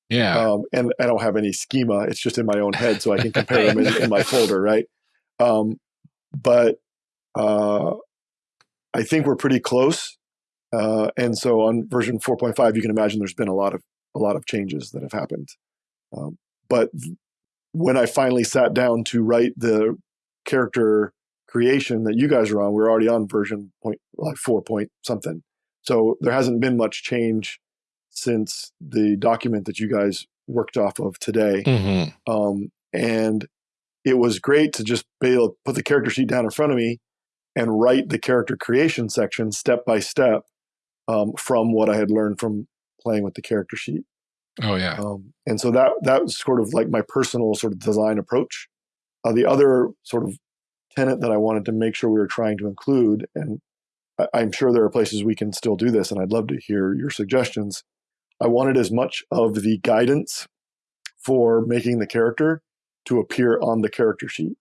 Yeah. Um, and I don't have any schema. It's just in my own head, so I can compare them in, in my folder, right? Um, but uh, I think we're pretty close. Uh, and so on version 4.5, you can imagine there's been a lot of a lot of changes that have happened. Um, but when I finally sat down to write the character creation that you guys are on, we're already on version point like four point something. So there hasn't been much change since the document that you guys worked off of today. Mhm. Um, and it was great to just be able to put the character sheet down in front of me and write the character creation section step by step um, from what I had learned from playing with the character sheet. Oh yeah. Um, and so that that was sort of like my personal sort of design approach. Uh, the other sort of tenet that I wanted to make sure we were trying to include, and I, I'm sure there are places we can still do this, and I'd love to hear your suggestions. I wanted as much of the guidance for making the character to appear on the character sheet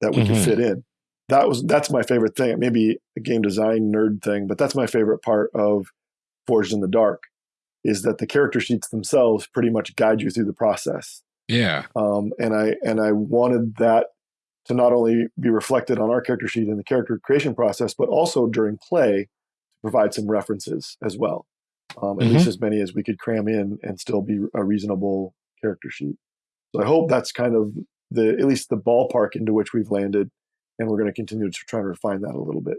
that we Mhm. could fit in. That was that's my favorite thing. It may be a game design nerd thing, but that's my favorite part of Forged in the Dark is that the character sheets themselves pretty much guide you through the process. Yeah. Um, and I and I wanted that to not only be reflected on our character sheet in the character creation process, but also during play to provide some references as well. Um, at Mhm. least as many as we could cram in and still be a reasonable character sheet. So I hope that's kind of the at least the ballpark into which we've landed, and we're going to continue to try to refine that a little bit.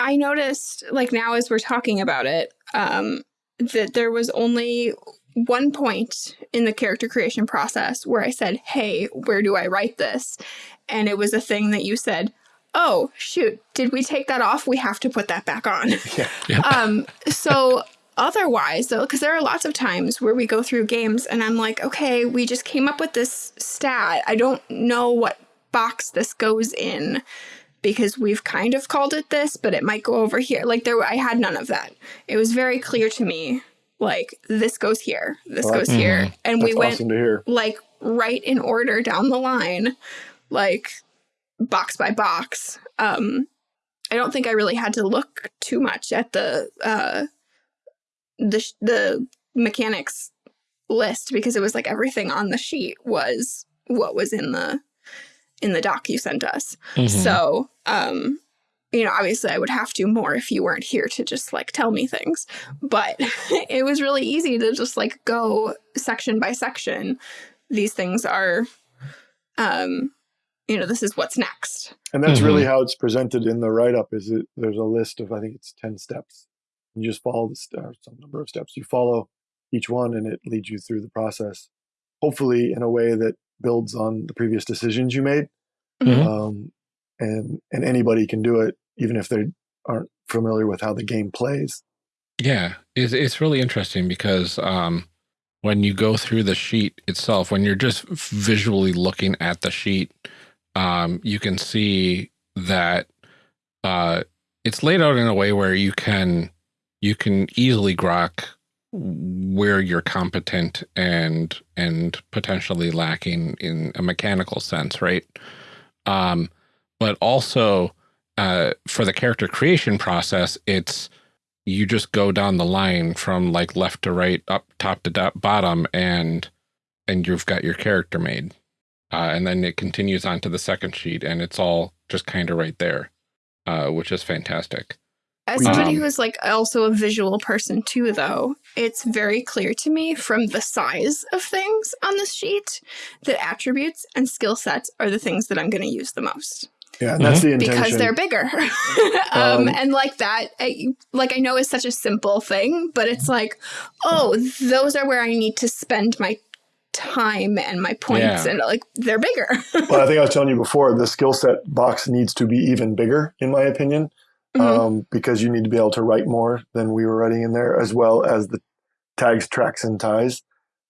I noticed, like now as we're talking about it, um, that there was only one point in the character creation process where I said, Hey, where do I write this? And it was a thing that you said, Oh, shoot, did we take that off? We have to put that back on. Yeah. um, so otherwise though because there are lots of times where we go through games and i'm like okay we just came up with this stat i don't know what box this goes in because we've kind of called it this but it might go over here. Like there i had none of that. It was very clear to me like this goes here this goes that's- here. And we went awesome like right in order down the line like box by box. Um i don't think i really had to look too much at the uh the the mechanics list because it was like everything on the sheet was what was in the in the doc you sent us Mhm. so um you know obviously i would have to more if you weren't here to just like tell me things but it was really easy to just like go section by section these things are um you know this is what's next And that's really Mm-hmm. how it's presented in the write up. Is it? There's a list of I think it's ten steps. You just follow the st- or some number of steps. You follow each one, and it leads you through the process. Hopefully, in a way that builds on the previous decisions you made. Mhm. Um, and and anybody can do it, even if they aren't familiar with how the game plays. Yeah, it's it's really interesting because um, when you go through the sheet itself, when you're just visually looking at the sheet, um, you can see that uh, it's laid out in a way where you can you can easily grok where you're competent and and potentially lacking in a mechanical sense, right? Um, but also uh, for the character creation process, it's you just go down the line from like left to right, up top to bottom, and and you've got your character made. Uh, and then it continues on to the second sheet, and it's all just kind of right there, uh, which is fantastic. As somebody Um, who is like also a visual person too, though, it's very clear to me from the size of things on this sheet that attributes and skill sets are the things that I'm going to use the most Yeah, and that's the intention. because they're bigger. um, Um, and like that, I, like I know is such a simple thing, but it's like, oh, those are where I need to spend my time and my points, Yeah. and like they're bigger. well, I think I was telling you before, the skill set box needs to be even bigger, in my opinion, Mhm. um, because you need to be able to write more than we were writing in there, as well as the tags, tracks, and ties.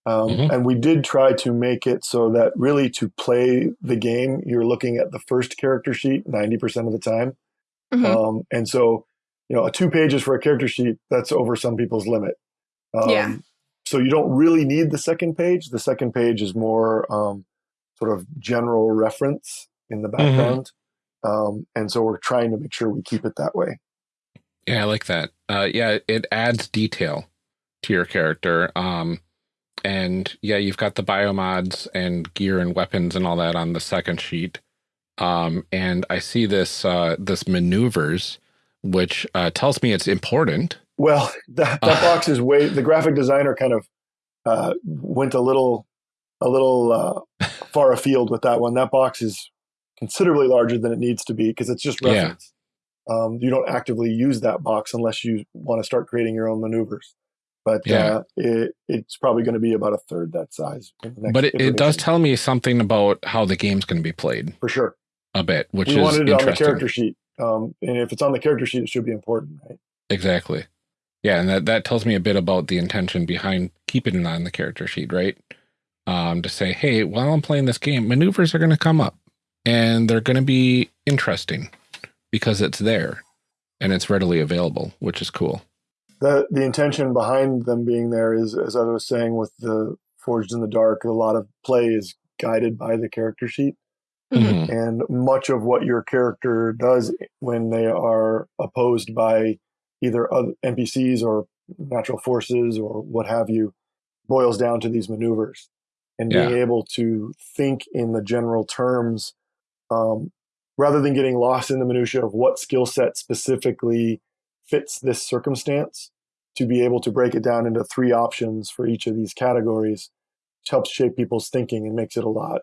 Um, Mhm. And we did try to make it so that really to play the game, you're looking at the first character sheet 90% of the time. Mhm. Um, and so, you know, a two pages for a character sheet, that's over some people's limit. Um, Yeah. So you don't really need the second page. The second page is more um, sort of general reference in the background. Um, and so we're trying to make sure we keep it that way. Yeah, I like that. Uh, yeah, it adds detail to your character. Um, and yeah, you've got the biomods and gear and weapons and all that on the second sheet. Um, and I see this uh, this maneuvers, which uh, tells me it's important. Well, that, that box is way, the graphic designer kind of uh, went a little, a little uh, far afield with that one. That box is considerably larger than it needs to be because it's just Yeah. reference. Um, you don't actively use that box unless you want to start creating your own maneuvers. But Yeah. uh, it, it's probably going to be about a third that size. in the next But it, it does tell me something about how the game's going to be played for sure. a bit, which we is wanted it on the character sheet, um, and if it's on the character sheet, it should be important, right? Exactly. Yeah, and that, that tells me a bit about the intention behind keeping it on the character sheet, right? Um, to say, hey, while I'm playing this game, maneuvers are going to come up and they're going to be interesting because it's there and it's readily available, which is cool. the the intention behind them being there is, as I was saying, with the Forged in the Dark, a lot of play is guided by the character sheet, Mhm. and much of what your character does when they are opposed by either other NPCs or natural forces or what have you boils down to these maneuvers and being able to think in the general terms um, rather than getting lost in the minutia of what skill set specifically fits this circumstance to be able to break it down into three options for each of these categories helps shape people's thinking and makes it a lot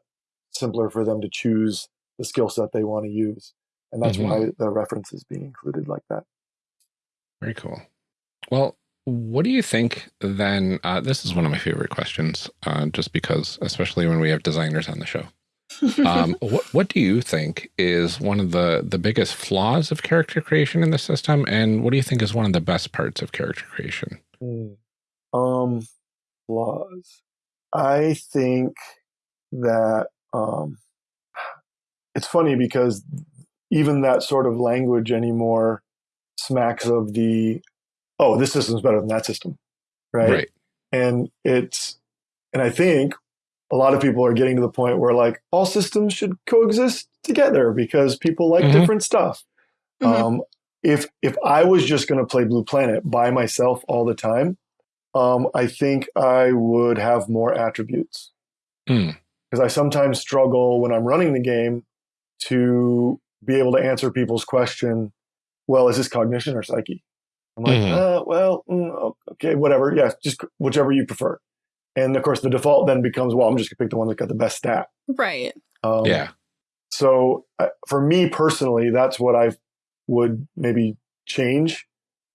simpler for them to choose the skill set they want to use and that's Mhm. why the reference is being included like that Very cool. Well, what do you think then? Uh, this is one of my favorite questions, uh, just because, especially when we have designers on the show. Um, what, what do you think is one of the, the biggest flaws of character creation in the system? And what do you think is one of the best parts of character creation? Hmm. Um, flaws. I think that um, it's funny because even that sort of language anymore smacks of the oh this system's better than that system right, Right. and it's and i think a lot of people are getting to the point where like all systems should coexist together because people like Mhm. different stuff Mhm. um, if if i was just going to play blue planet by myself all the time um, i think i would have more attributes Hmm. because i sometimes struggle when i'm running the game to be able to answer people's question well is this cognition or psyche i'm like Mhm. uh, well mm, okay whatever yeah just whichever you prefer and of course the default then becomes well i'm just going to pick the one that got the best stat Right. um, yeah. so uh, for me personally that's what i would maybe change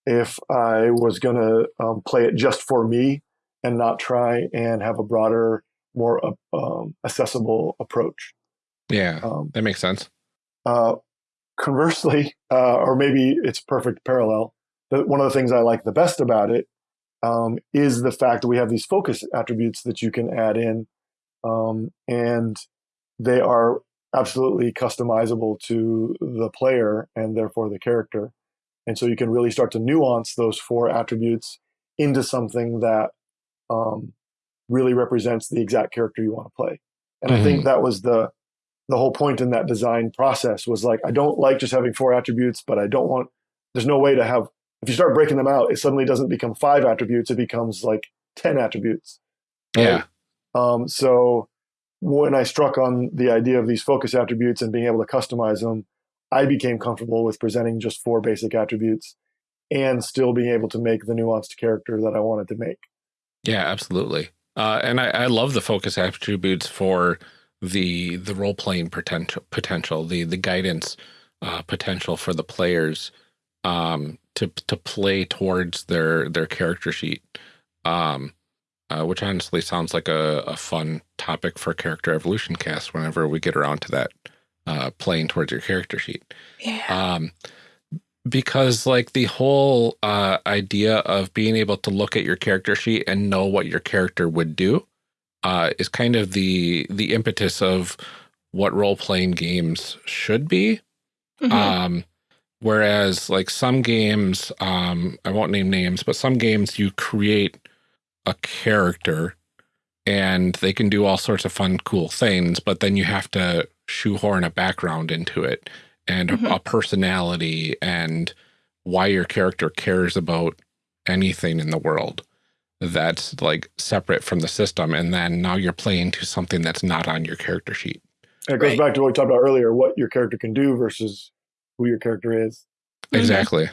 if i was going to um, play it just for me and not try and have a broader more uh, um, accessible approach Yeah. um, That makes sense. uh, conversely, uh, or maybe it's perfect parallel. The, one of the things I like the best about it um, is the fact that we have these focus attributes that you can add in, um, and they are absolutely customizable to the player and therefore the character. And so you can really start to nuance those four attributes into something that um, really represents the exact character you want to play. And I think that was the the whole point in that design process was like I don't like just having four attributes, but I don't want there's no way to have if you start breaking them out, it suddenly doesn't become five attributes, it becomes like ten attributes. Yeah. Um, so when I struck on the idea of these focus attributes and being able to customize them, I became comfortable with presenting just four basic attributes and still being able to make the nuanced character that I wanted to make. Yeah, absolutely. Uh, and I, I love the focus attributes for the the role playing potential potential the the guidance uh, potential for the players um, to to play towards their their character sheet, um, uh, which honestly sounds like a, a fun topic for character evolution cast whenever we get around to that uh, playing towards your character sheet Yeah. um, because like the whole uh, idea of being able to look at your character sheet and know what your character would do uh, is kind of the the impetus of what role playing games should be. Mhm. Um, whereas like some games, um, I won't name names, but some games you create a character and they can do all sorts of fun, cool things, but then you have to shoehorn a background into it and a- Mhm. a personality and why your character cares about anything in the world that's like separate from the system. And then now you're playing to something that's not on your character sheet. And it goes Right. back to what we talked about earlier, what your character can do versus who your character is. Mhm. Exactly.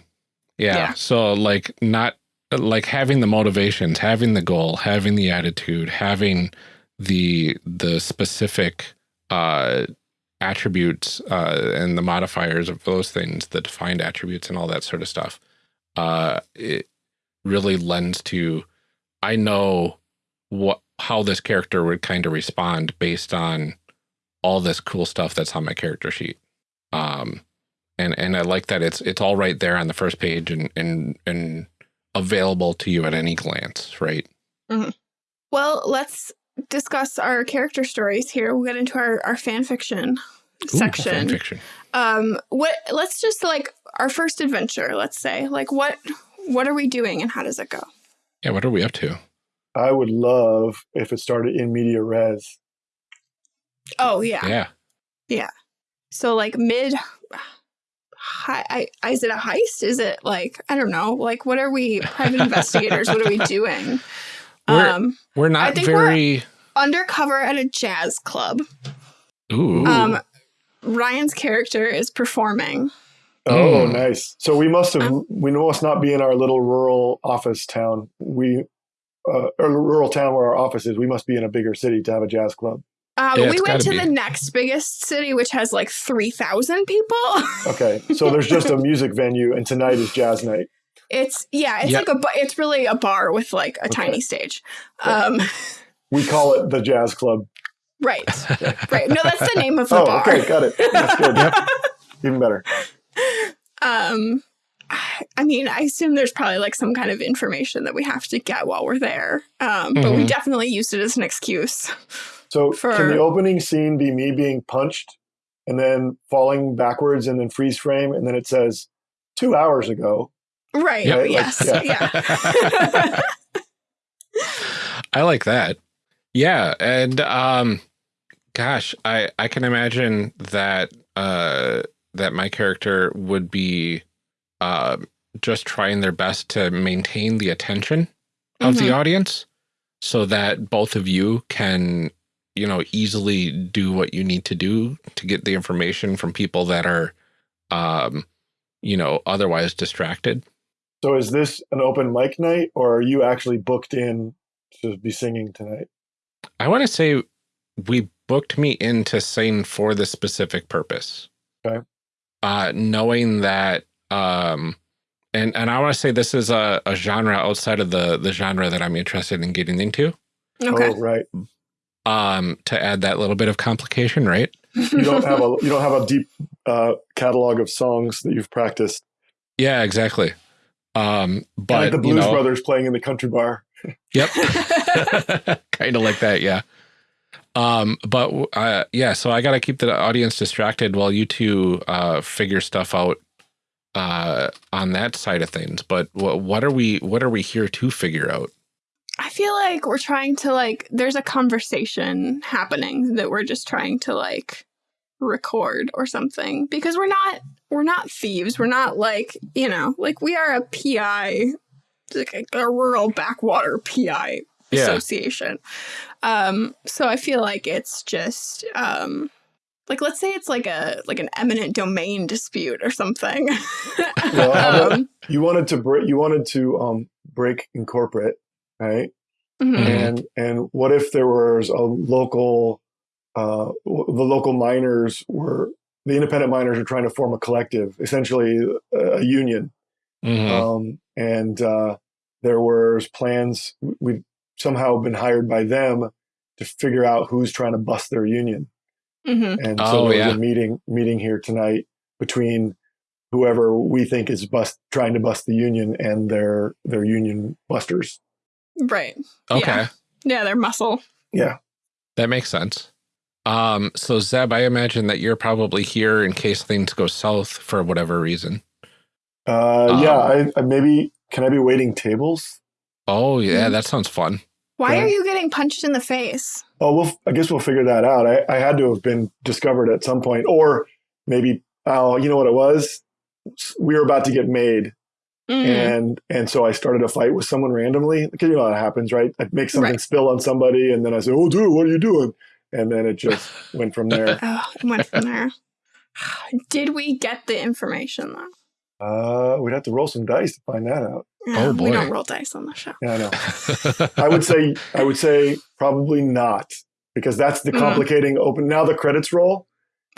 Yeah. Yeah. So like not like having the motivations, having the goal, having the attitude, having the the specific uh attributes uh and the modifiers of those things, the defined attributes and all that sort of stuff. Uh it really lends to I know what how this character would kind of respond based on all this cool stuff that's on my character sheet. Um and and I like that it's it's all right there on the first page and and and available to you at any glance, right? Well, let's discuss our character stories here. We'll get into our, our fan fiction section. fan fiction. Um, what? Let's just like our first adventure. Let's say, like, what what are we doing and how does it go? Yeah, what are we up to? I would love if it started in media res. Oh yeah. yeah. Yeah. So like mid. Hi, I, is it a heist? Is it like I don't know? Like, what are we? Private investigators. What are we doing? We're- um, We're not think we're- very undercover at a jazz club. ooh. Um, Ryan's character is performing. Oh, Mm. nice. So we must have, Um, we must not be in our little rural office town. We, uh, or rural town where our office is. We must be in a bigger city to have a jazz club. Um, Yeah, we went gotta be. the next biggest city, which has like three thousand people. Okay. So there's just a music venue and tonight is jazz night. It's yeah, it's Yeah. like a bu- it's really a bar with like a tiny stage. Um, We call it the Jazz Club. right, right. No, that's the name of the Oh, bar. okay, got it. That's good. Even better. Um, I mean, I assume there's probably like some kind of information that we have to get while we're there. Um, but we Mhm. definitely used it as an excuse. So For- can the opening scene be me being punched and then falling backwards and then freeze frame and then it says two hours ago? Right. Yep. Like, yes. yeah. yeah. I like that. Yeah, and um gosh, I I can imagine that uh that my character would be uh just trying their best to maintain the attention of the Mhm. audience so that both of you can you know easily do what you need to do to get the information from people that are um you know otherwise distracted. So is this an open mic night or are you actually booked in to be singing tonight? I want to say we booked me in to sing for the specific purpose. Okay. Uh, knowing that, um, and and I want to say this is a, a genre outside of the the genre that I'm interested in getting into. Okay. Oh, right. Um, to add that little bit of complication, right? You don't have a you don't have a deep uh, catalog of songs that you've practiced. Yeah, exactly. Um, but like the you Blues know- Brothers playing in the country bar. Yep. kind of like that, yeah. Um, but uh, yeah, so I got to keep the audience distracted while you two uh, figure stuff out uh, on that side of things. But what what are we what are we here to figure out? I feel like we're trying to like there's a conversation happening that we're just trying to like record or something because we're not we're not thieves. We're not like, you know, like we are a PI like a rural backwater PI Yeah. association. Um so I feel like it's just um like let's say it's like a like an eminent domain dispute or something. Well, um, You wanted to break. You wanted to um, break incorporate, right? Mhm. Mhm. And and what if there was a local, uh, the local miners were the independent miners are trying to form a collective, essentially a, a union. Mhm. Um, and uh, there was plans. We've somehow been hired by them to figure out who's trying to bust their union. Mhm. And so Oh, there was yeah. a meeting meeting here tonight between whoever we think is bust trying to bust the union and their their union busters. Right. okay, yeah. Yeah, their muscle. Yeah. that makes sense. Um, so Zeb, I imagine that you're probably here in case things go south for whatever reason. Uh, yeah, Um, I, I maybe can I be waiting tables? Oh yeah, Mhm. that sounds fun. Why Yeah. are you getting punched in the face? Oh, well, I guess we'll figure that out. I, I had to have been discovered at some point, or maybe oh, you know what it was? We were about to get made, Mm. and and so I started a fight with someone randomly. Because you know how it happens, right? I make something Right. spill on somebody, and then I say, "Oh, dude, what are you doing?" And then it just went from there. Oh, it went from there. Did we get the information though? Uh, we'd have to roll some dice to find that out. Oh, boy. We don't roll dice on the show. Yeah, I know. I would say I would say probably not because that's the Mhm. complicating open. Now the credits roll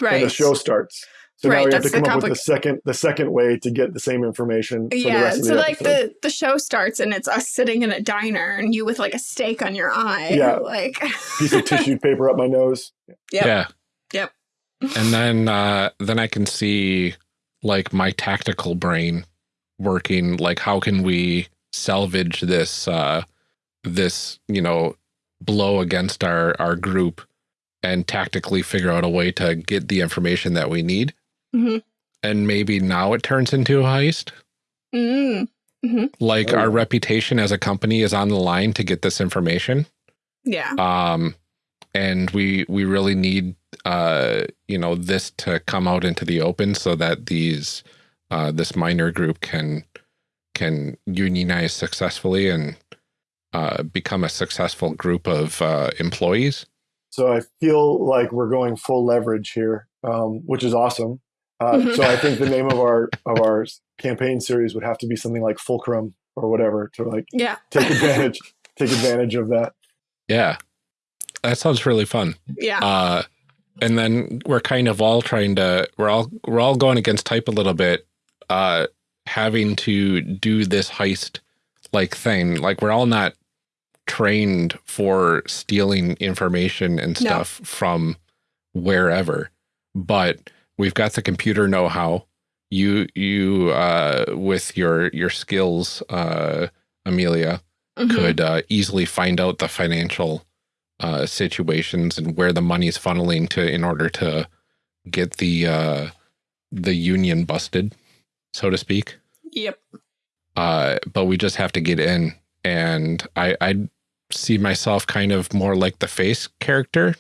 Right. and the show starts. So now Right, we have to come up with the second the second way to get the same information for the yeah. rest of So the like the the show starts and it's us sitting in a diner and you with like a steak on your eye. Yeah. Like piece of tissue paper up my nose. Yep. Yeah. Yep. And then uh then I can see like my tactical brain working like how can we salvage this uh this, you know, blow against our our group and tactically figure out a way to get the information that we need. Mhm. And maybe now it turns into a heist. mm, Like Oh. our reputation as a company is on the line to get this information. yeah. um and we we really need uh you know this to come out into the open so that these uh this minor group can can unionize successfully and uh become a successful group of uh employees So I feel like we're going full leverage here, um, which is awesome. Uh, so I think the name of our of our campaign series would have to be something like Fulcrum or whatever to like Yeah. take advantage take advantage of that. yeah that sounds really fun Yeah. uh and then we're kind of all trying to we're all we're all going against type a little bit uh having to do this heist like thing. Like we're all not trained for stealing information and No. stuff from wherever, but we've got the computer know-how. You, you, uh, with your, your skills, uh, Amelia, Mhm. could uh, easily find out the financial uh, situations and where the money is funneling to in order to get the uh, the union busted, so to speak. Yep. Uh, but we just have to get in, and I I see myself kind of more like the face character,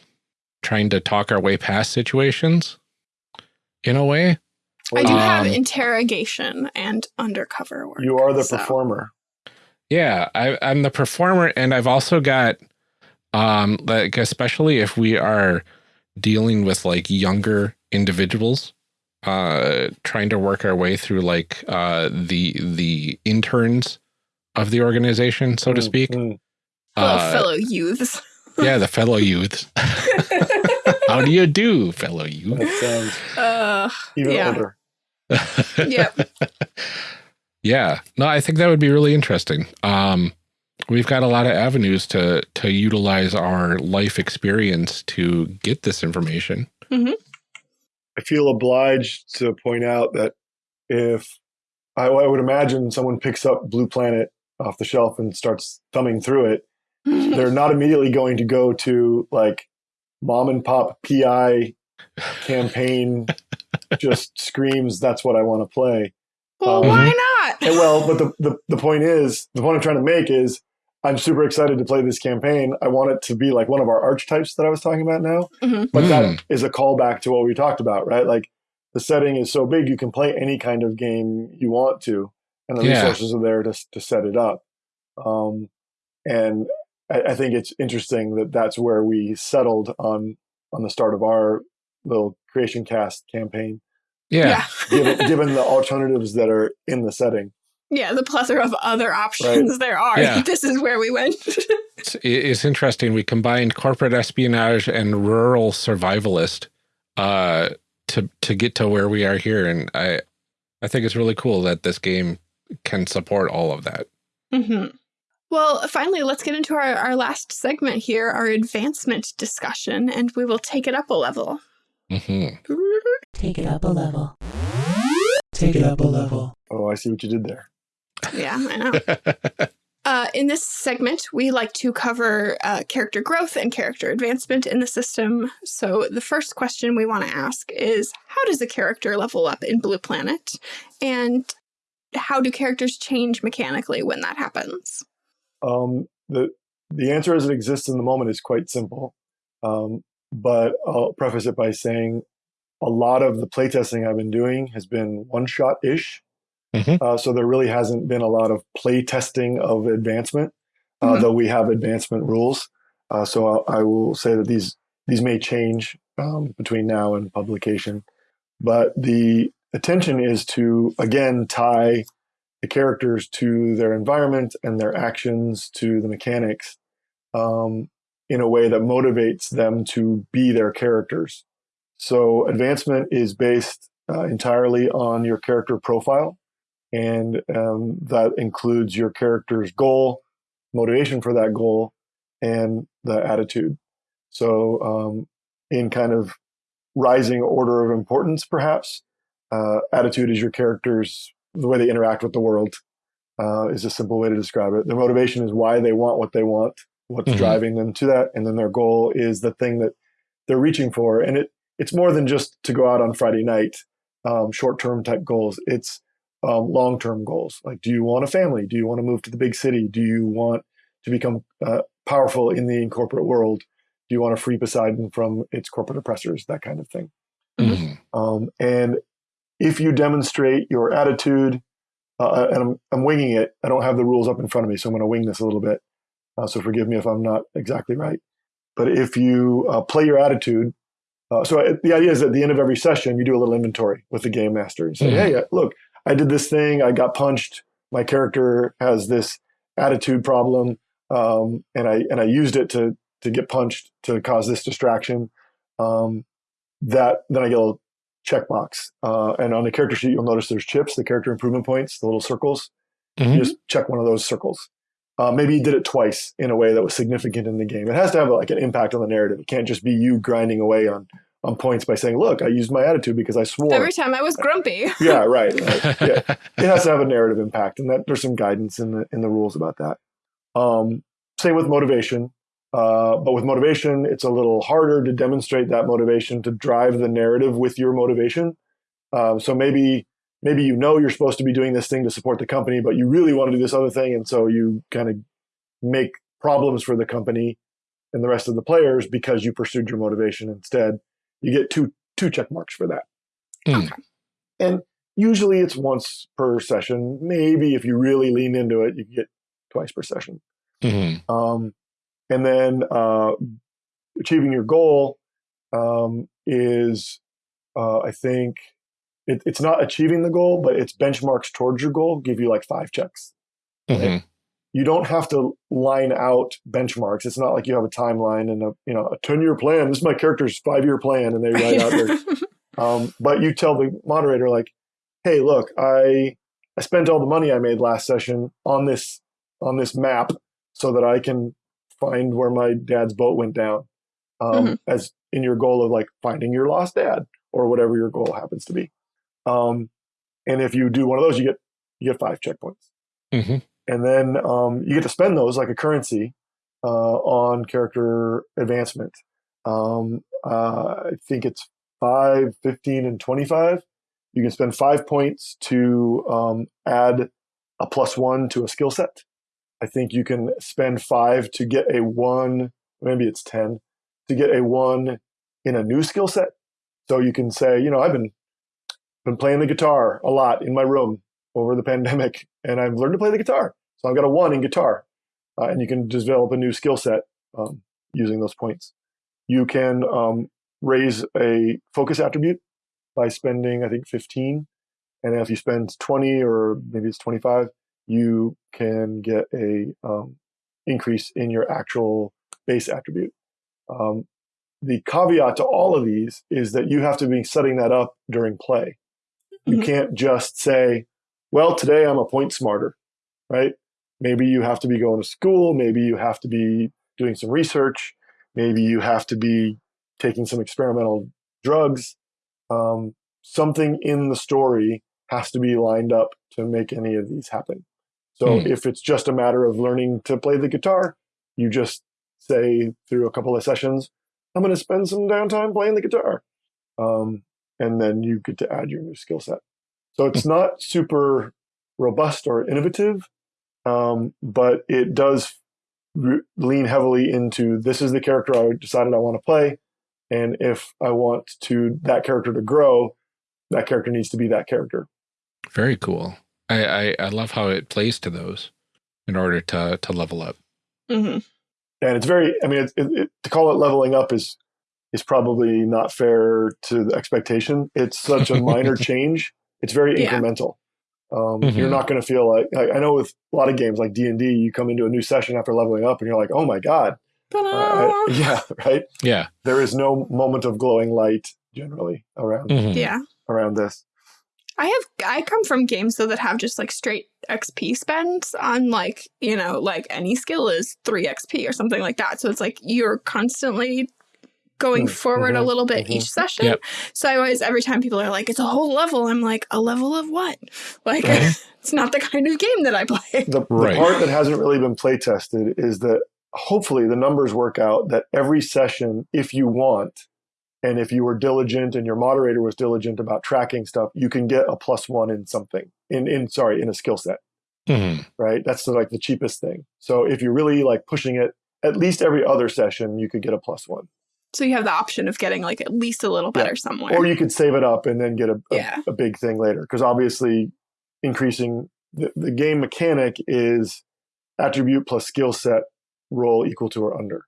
trying to talk our way past situations, in a way. I do have Um, interrogation and undercover work. You are the so- performer. Yeah, I, I'm the performer, and I've also got, um, like especially if we are dealing with like younger individuals, uh, trying to work our way through like uh the the interns of the organization, so to Mm, speak. mm. Hello, Uh, fellow youths. Yeah, the fellow youths. How do you do, fellow youth? That sounds uh, even Yeah. older. yep. Yeah, no, I think that would be really interesting. Um, we've got a lot of avenues to to utilize our life experience to get this information. I feel obliged to point out that if I, I would imagine someone picks up Blue Planet off the shelf and starts thumbing through it, they're not immediately going to go to like mom and pop PI campaign just screams that's what I want to play. well, Um, why not? And well, but the, the the point is the point I'm trying to make is I'm super excited to play this campaign. I want it to be like one of our archetypes that I was talking about now. Mhm. But Mm. that is a callback to what we talked about, right? Like the setting is so big you can play any kind of game you want to, and the Yeah. resources are there to to set it up. Um, and I, I think it's interesting that that's where we settled on on the start of our little creation cast campaign, Yeah, given, given the alternatives that are in the setting. Yeah, the plethora of other options there are. Yeah. This is where we went. it's, it's interesting. We combined corporate espionage and rural survivalist uh, to to get to where we are here, and I I think it's really cool that this game can support all of that. hmm Well, finally, let's get into our, our last segment here, our advancement discussion, and we will take it up a level. hmm Take it up a level. Take it up a level. Oh, I see what you did there. Yeah, I know. Uh, in this segment, we like to cover uh, character growth and character advancement in the system. So, the first question we want to ask is How does a character level up in Blue Planet? And how do characters change mechanically when that happens? Um, the the answer as it exists in the moment is quite simple, um, but I'll preface it by saying a lot of the playtesting I've been doing has been one shot ish. Mhm. Uh, so there really hasn't been a lot of playtesting of advancement, uh, Mhm. though we have advancement rules. Uh, so I, I will say that these these may change um, between now and publication, but the attention is to again tie the characters to their environment and their actions to the mechanics um, in a way that motivates them to be their characters. So advancement is based uh, entirely on your character profile, and um, that includes your character's goal, motivation for that goal, and the attitude. So, um, in kind of rising order of importance, perhaps, uh, attitude is your character's the way they interact with the world. Uh, is a simple way to describe it. Their motivation is why they want what they want, what's Mhm. driving them to that, and then their goal is the thing that they're reaching for. And it it's more than just to go out on Friday night, um, short term type goals. It's um, long term goals. Like, do you want a family? Do you want to move to the big city? Do you want to become uh, powerful in the corporate world? Do you want to free Poseidon from its corporate oppressors? That kind of thing. Mhm. Um, and if you demonstrate your attitude, uh, and I'm, I'm winging it, I don't have the rules up in front of me, so I'm going to wing this a little bit. Uh, so forgive me if I'm not exactly right. But if you uh, play your attitude, uh, so uh, the idea is at the end of every session, you do a little inventory with the game master. You say, Mhm. hey, uh, look, I did this thing, I got punched, my character has this attitude problem, um, and I and I used it to to get punched to cause this distraction. Um, that then I get a little checkbox. Uh, and on the character sheet, you'll notice there's chips, the character improvement points, the little circles. Mhm. You just check one of those circles. Uh, maybe you did it twice in a way that was significant in the game. It has to have like an impact on the narrative. It can't just be you grinding away on on points by saying, "Look, I used my attitude because I swore." Every time I was grumpy. yeah, right. right. Yeah, it has to have a narrative impact, and that there's some guidance in the in the rules about that. Um, same with motivation, uh, but with motivation, it's a little harder to demonstrate that motivation to drive the narrative with your motivation. Um, so maybe maybe you know you're supposed to be doing this thing to support the company, but you really want to do this other thing, and so you kind of make problems for the company and the rest of the players because you pursued your motivation instead. You get two two check marks for that. Hmm. And usually it's once per session. Maybe if you really lean into it, you get twice per session. Mhm. Um, and then uh, achieving your goal um, is, uh, I think, it, it's not achieving the goal, but it's benchmarks towards your goal. Give you like five checks. Mhm. You don't have to line out benchmarks. It's not like you have a timeline and a you know a ten year plan. This is my character's five year plan, and they write out their um, but you tell the moderator like, "Hey, look, I I spent all the money I made last session on this on this map so that I can find where my dad's boat went down." Um, As in your goal of like finding your lost dad or whatever your goal happens to be. Um, and if you do one of those, you get you get five checkpoints, Mhm. and then um, you get to spend those like a currency uh, on character advancement. Um, uh, I think it's 5, 15, and 25. You can spend five points to um, add a plus one to a skill set. I think you can spend five to get a one, maybe it's 10, to get a one in a new skill set. So you can say, you know, I've been been playing the guitar a lot in my room over the pandemic, and I've learned to play the guitar. So I've got a one in guitar, uh, and you can develop a new skill set um, using those points. You can um, raise a focus attribute by spending, I think, 15. And if you spend 20 or maybe it's 25, you can get a um, increase in your actual base attribute. Um, the caveat to all of these is that you have to be setting that up during play. You Mhm. can't just say, well, today I'm a point smarter, right? Maybe you have to be going to school. Maybe you have to be doing some research. Maybe you have to be taking some experimental drugs. Um, something in the story has to be lined up to make any of these happen. So Hmm. if it's just a matter of learning to play the guitar, you just say through a couple of sessions, I'm going to spend some downtime playing the guitar. Um, and then you get to add your new skill set. So it's not super robust or innovative, um, but it does lean heavily into this is the character I decided I want to play. And if I want to that character to grow, that character needs to be that character. Very cool. I, I, I love how it plays to those in order to, to level up. hmm and it's very i mean it, it, it, to call it leveling up is is probably not fair to the expectation it's such a minor change it's very Yeah. incremental um, Mhm. you're not going to feel like, like i know with a lot of games like d&d you come into a new session after leveling up and you're like oh my god uh, yeah right Yeah. there is no moment of glowing light generally around Mhm. yeah. around this I have I come from games though that have just like straight XP spends on like, you know, like any skill is 3 XP or something like that. So it's like you're constantly going Mm, forward a mhm, little bit mhm. each session. Yep. So I always every time people are like it's a whole level, I'm like a level of what? Like Mhm. it's not the kind of game that I play. the, Right. the part that hasn't really been play tested is that hopefully the numbers work out that every session, if you want, and if you were diligent and your moderator was diligent about tracking stuff, you can get a plus one in something in, in sorry, in a skill set, Mhm. right? That's the, like the cheapest thing. So if you're really like pushing it, at least every other session, you could get a plus one. So you have the option of getting like at least a little Yeah. better somewhere. Or you could save it up and then get a, a, Yeah. a big thing later. Because obviously, increasing the, the game mechanic is attribute plus skill set roll equal to or under,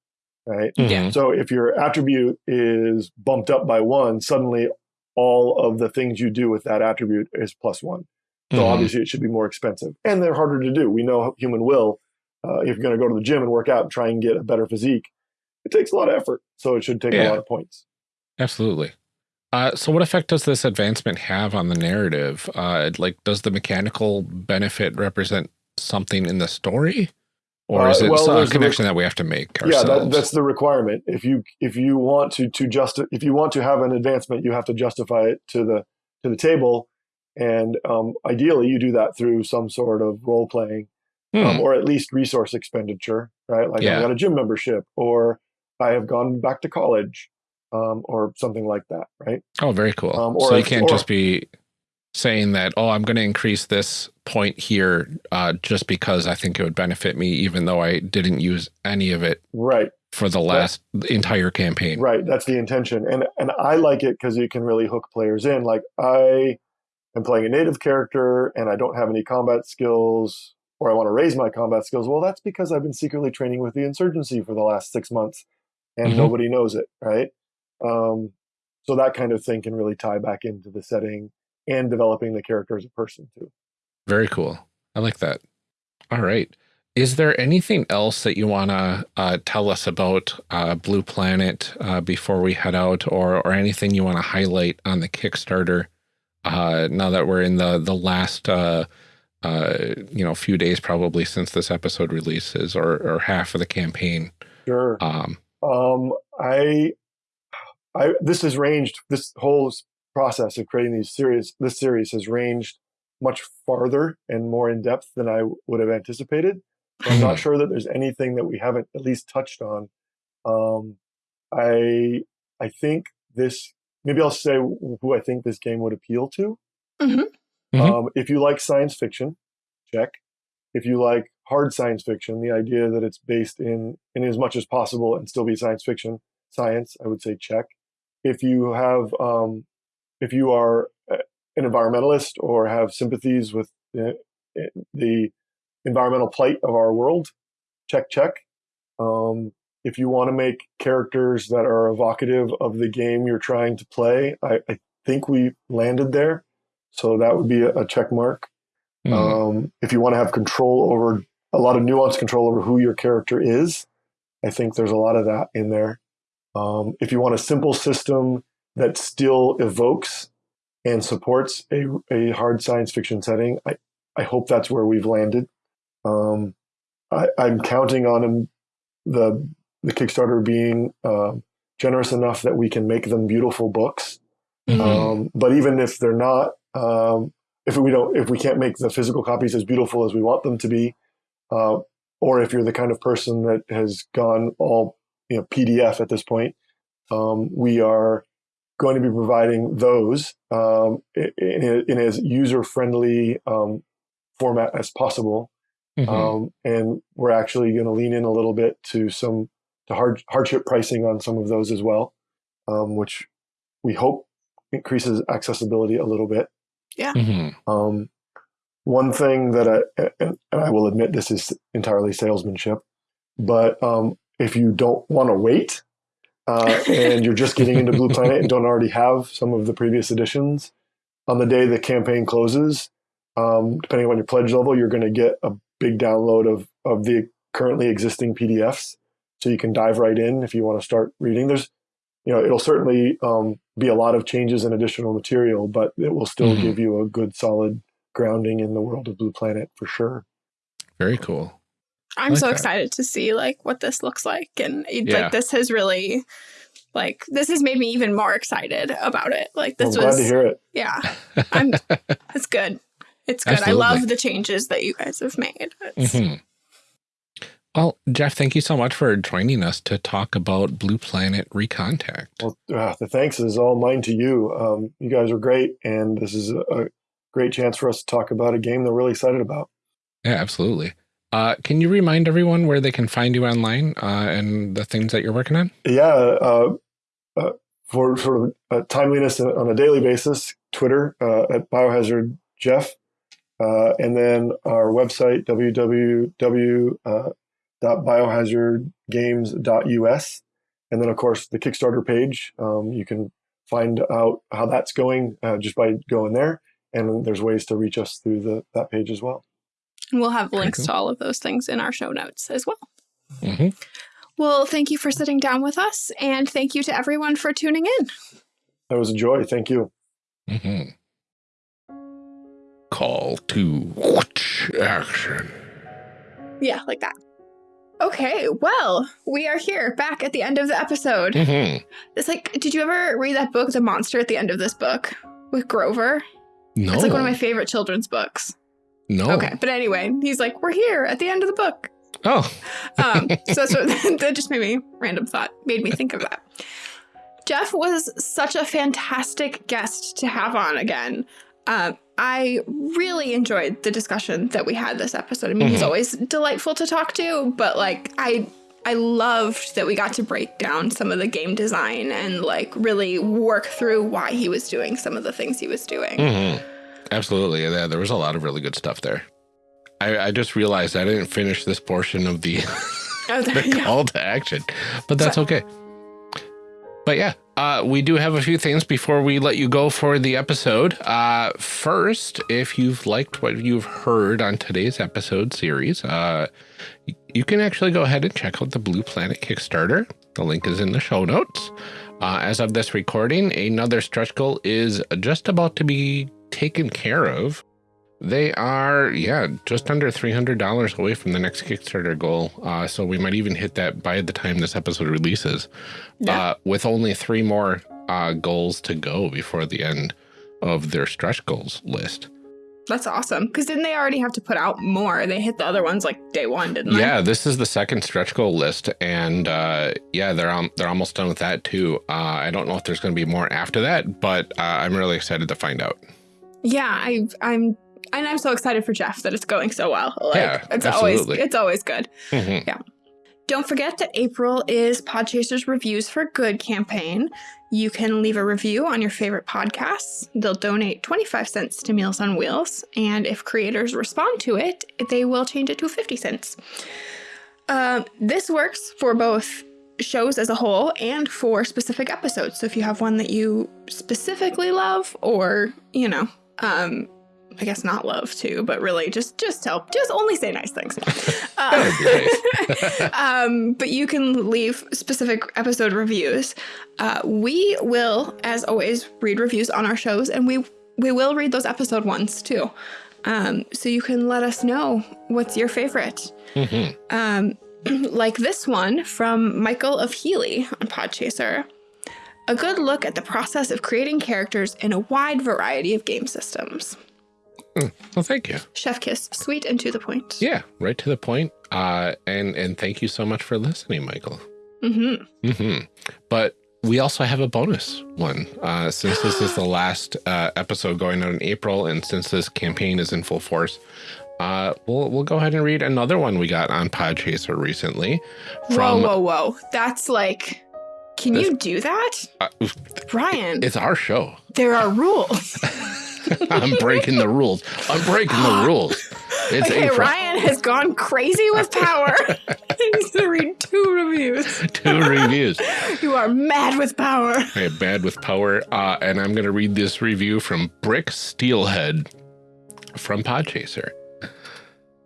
right? Yeah. Mhm. So if your attribute is bumped up by one, suddenly all of the things you do with that attribute is plus one. So Mhm. obviously, it should be more expensive, and they're harder to do. We know human will. Uh, if you're going to go to the gym and work out and try and get a better physique, it takes a lot of effort. So it should take a lot of points. Absolutely. Uh, so what effect does this advancement have on the narrative? Uh, like, does the mechanical benefit represent something in the story? Or is Uh, it well, a the connection that we have to make ourselves? Yeah, that, that's the requirement. If you if you want to to just if you want to have an advancement, you have to justify it to the to the table, and um, ideally you do that through some sort of role playing Hmm. um, or at least resource expenditure, right? Like Yeah. I got a gym membership, or I have gone back to college, um, or something like that, right? Oh, very cool. Um, or so you can't or- just be saying that, oh, I'm going to increase this point here uh, just because I think it would benefit me, even though I didn't use any of it Right, for the last entire campaign. right. That's the intention, and and I like it because you can really hook players in. Like I am playing a native character, and I don't have any combat skills, or I want to raise my combat skills. Well, that's because I've been secretly training with the insurgency for the last six months, and Mhm. nobody knows it, right? Um, so that kind of thing can really tie back into the setting and developing the character as a person too. Very cool. I like that. All right. Is there anything else that you want to uh, tell us about uh, Blue Planet uh, before we head out, or or anything you want to highlight on the Kickstarter? Uh, now that we're in the the last uh, uh, you know few days probably since this episode releases, or or half of the campaign. Sure. Um, Um, I, I this has ranged. This whole process of creating these series, this series has ranged much farther and more in depth than I would have anticipated. I'm not sure that there's anything that we haven't at least touched on. Um, I I think this. Maybe I'll say who I think this game would appeal to. Mhm. Mhm. Um, if you like science fiction, check. If you like hard science fiction, the idea that it's based in in as much as possible and still be science fiction, science, I would say check. If you have, um, if you are uh, an environmentalist or have sympathies with the, the environmental plight of our world, check, check. Um, if you want to make characters that are evocative of the game you're trying to play, I, I think we landed there. So that would be a, a check mark. hmm. Um, if you want to have control over a lot of nuance control over who your character is, I think there's a lot of that in there. Um, if you want a simple system that still evokes and supports a, a hard science fiction setting, I, I hope that's where we've landed. Um, I, I'm counting on the the Kickstarter being uh, generous enough that we can make them beautiful books. Mhm. Um, but even if they're not, um, if we don't, if we can't make the physical copies as beautiful as we want them to be, uh, or if you're the kind of person that has gone all you know PDF at this point, um, we are going to be providing those um, in, in, in as user friendly um, format as possible. Mhm. Um, and we're actually going to lean in a little bit to some to hard, hardship pricing on some of those as well, um, which we hope increases accessibility a little bit. Mhm. Um, one thing that I, and I will admit this is entirely salesmanship, but um, if you don't want to wait uh, and you're just getting into Blue Planet and don't already have some of the previous editions, on the day the campaign closes, um, depending on your pledge level, you're going to get a big download of, of the currently existing PDFs. So you can dive right in if you want to start reading. There's, you know, it'll certainly um, be a lot of changes and additional material, but it will still Mhm. give you a good solid grounding in the world of Blue Planet for sure. Very cool. I'm like so that. excited to see like what this looks like, and Yeah. like this has really, like this has made me even more excited about it. Like I'm this glad was, to hear it. yeah, I'm. It's good. It's good. Absolutely. I love the changes that you guys have made. It's, Mhm. Well, Jeff, thank you so much for joining us to talk about Blue Planet Recontact. Well, uh, the thanks is all mine to you. Um, you guys are great, and this is a, a great chance for us to talk about a game that we're really excited about. Yeah, absolutely. Uh, can you remind everyone where they can find you online uh, and the things that you're working on? Yeah, uh, uh, for of uh, timeliness on a daily basis, Twitter at Biohazard Jeff, and then our website www.biohazardgames.us, and then of course the Kickstarter page. Um, you can find out how that's going uh, just by going there, and there's ways to reach us through the that page as well. And we'll have links cool. to all of those things in our show notes as well. hmm Well, thank you for sitting down with us, and thank you to everyone for tuning in. That was a joy. Thank you. Mm-hmm. Call to action. Yeah, like that. Okay, well, we are here back at the end of the episode. Mm-hmm. It's like, did you ever read that book, The Monster, at the end of this book with Grover? No. It's like one of my favorite children's books. No. Okay, but anyway, he's like, we're here at the end of the book. Oh. Um, so that's what, that just made me random thought, made me think of that. Jeff was such a fantastic guest to have on again. Um, I really enjoyed the discussion that we had this episode. I mean, he's Mhm. always delightful to talk to, but like I I loved that we got to break down some of the game design and like really work through why he was doing some of the things he was doing. hmm Absolutely. Yeah, there was a lot of really good stuff there. I, I just realized I didn't finish this portion of the, Oh, the yeah. call to action, but that's okay. But yeah, uh, we do have a few things before we let you go for the episode. Uh, first, if you've liked what you've heard on today's episode series, uh, you can actually go ahead and check out the Blue Planet Kickstarter. The link is in the show notes. Uh, as of this recording, another stretch goal is just about to be taken care of. They are, yeah, just under $300 away from the next Kickstarter goal. Uh, so we might even hit that by the time this episode releases, Yeah. uh, with only three more uh, goals to go before the end of their stretch goals list. That's awesome. Because didn't they already have to put out more? They hit the other ones like day one, didn't they? Yeah, this is the second stretch goal list, and uh, yeah, they're um, they're almost done with that too. Uh, I don't know if there's going to be more after that, but uh, I'm really excited to find out. Yeah, I, I'm, and I'm so excited for Jeff that it's going so well. Like, Yeah, it's absolutely. always, it's always good. Mhm. Don't forget that April is Podchaser's Reviews for Good campaign. You can leave a review on your favorite podcasts. They'll donate 25 cents to Meals on Wheels, and if creators respond to it, they will change it to 50 cents. Um, this works for both shows as a whole and for specific episodes. So if you have one that you specifically love, or you know, um, I guess not love too, but really just just tell, just only say nice things. That would be nice. um, but you can leave specific episode reviews. Uh, we will, as always, read reviews on our shows, and we we will read those episode ones too. Um, so you can let us know what's your favorite. Mhm. Um, like this one from Michael of Healy on Podchaser. A good look at the process of creating characters in a wide variety of game systems. Well, thank you. Chef Kiss, sweet and to the point. Yeah, right to the point. Uh, and and thank you so much for listening, Michael. Mm-hmm. Mm-hmm. But we also have a bonus one. Uh, since this is the last uh, episode going out in April, and since this campaign is in full force, uh, we'll we'll go ahead and read another one we got on Podchaser recently. Whoa, whoa, whoa. That's like, can you do that? uh, Ryan, it's our show. there are rules. I'm breaking the rules. I'm breaking the rules. It's okay, April. Ryan has gone crazy with power. He's going to read two reviews. Two reviews. You are mad with power. I am mad with power, uh, and I'm going to read this review from Brick Steelhead from Podchaser.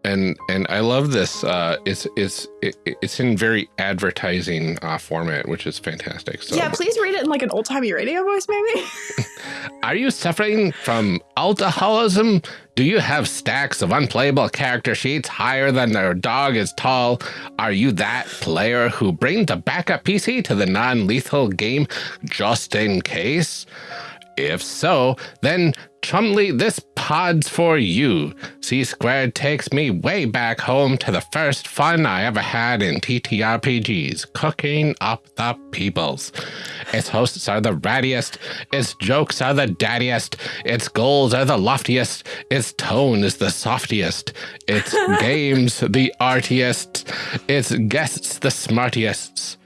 And and I love this. Uh, it's it's it, it's in very advertising uh, format, which is fantastic. So, Yeah, please read it in like an old timey radio voice, maybe. are you suffering from alcoholism? Do you have stacks of unplayable character sheets higher than your dog is tall? Are you that player who brings a backup PC to the non-lethal game just in case? If so, then Chumley, this pod's for you. C squared takes me way back home to the first fun I ever had in TTRPGs, cooking up the peoples. Its hosts are the rattiest, its jokes are the daddiest, its goals are the loftiest, its tone is the softiest, its games the artiest, its guests the smartiest.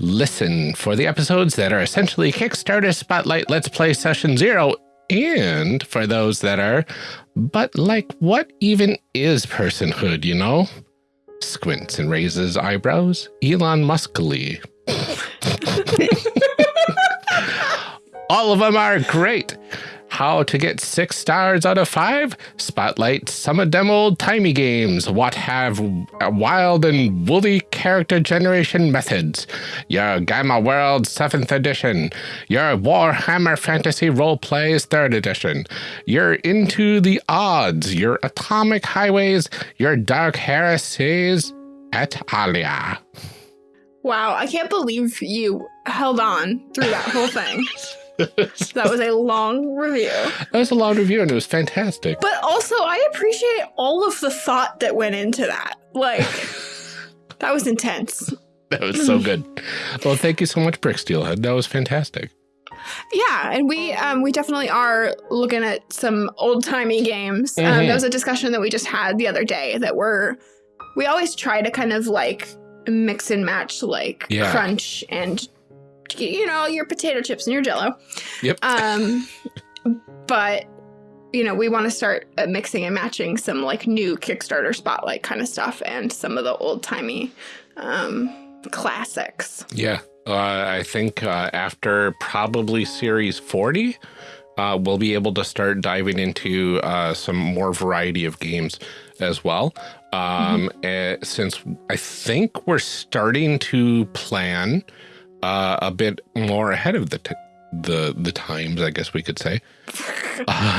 Listen for the episodes that are essentially Kickstarter Spotlight Let's Play Session Zero, and for those that are, but like, what even is personhood, you know? Squints and raises eyebrows, Elon Muskly. All of them are great. How to get six stars out of five? Spotlight some of them old timey games. What have wild and woolly character generation methods? Your Gamma World 7th edition. Your Warhammer Fantasy Roleplays 3rd edition. Your Into the Odds. Your Atomic Highways. Your Dark Heresies et alia. Wow, I can't believe you held on through that whole thing. that was a long review. That was a long review and it was fantastic. But also, I appreciate all of the thought that went into that. Like, that was intense. That was so good. well, thank you so much, Brick Steelhead. That was fantastic. Yeah, and we um, we definitely are looking at some old timey games. Um, Mhm. that was a discussion that we just had the other day. That we're we always try to kind of like mix and match like Yeah. crunch and you know your potato chips and your jello. Yep. Um, but you know we want to start uh, mixing and matching some like new Kickstarter spotlight kind of stuff and some of the old timey um, classics. Yeah. Uh, I think uh, after probably series 40, uh, we'll be able to start diving into uh, some more variety of games as well. Um, eh, since I think we're starting to plan uh, a bit more ahead of the t- the the times, I guess we could say.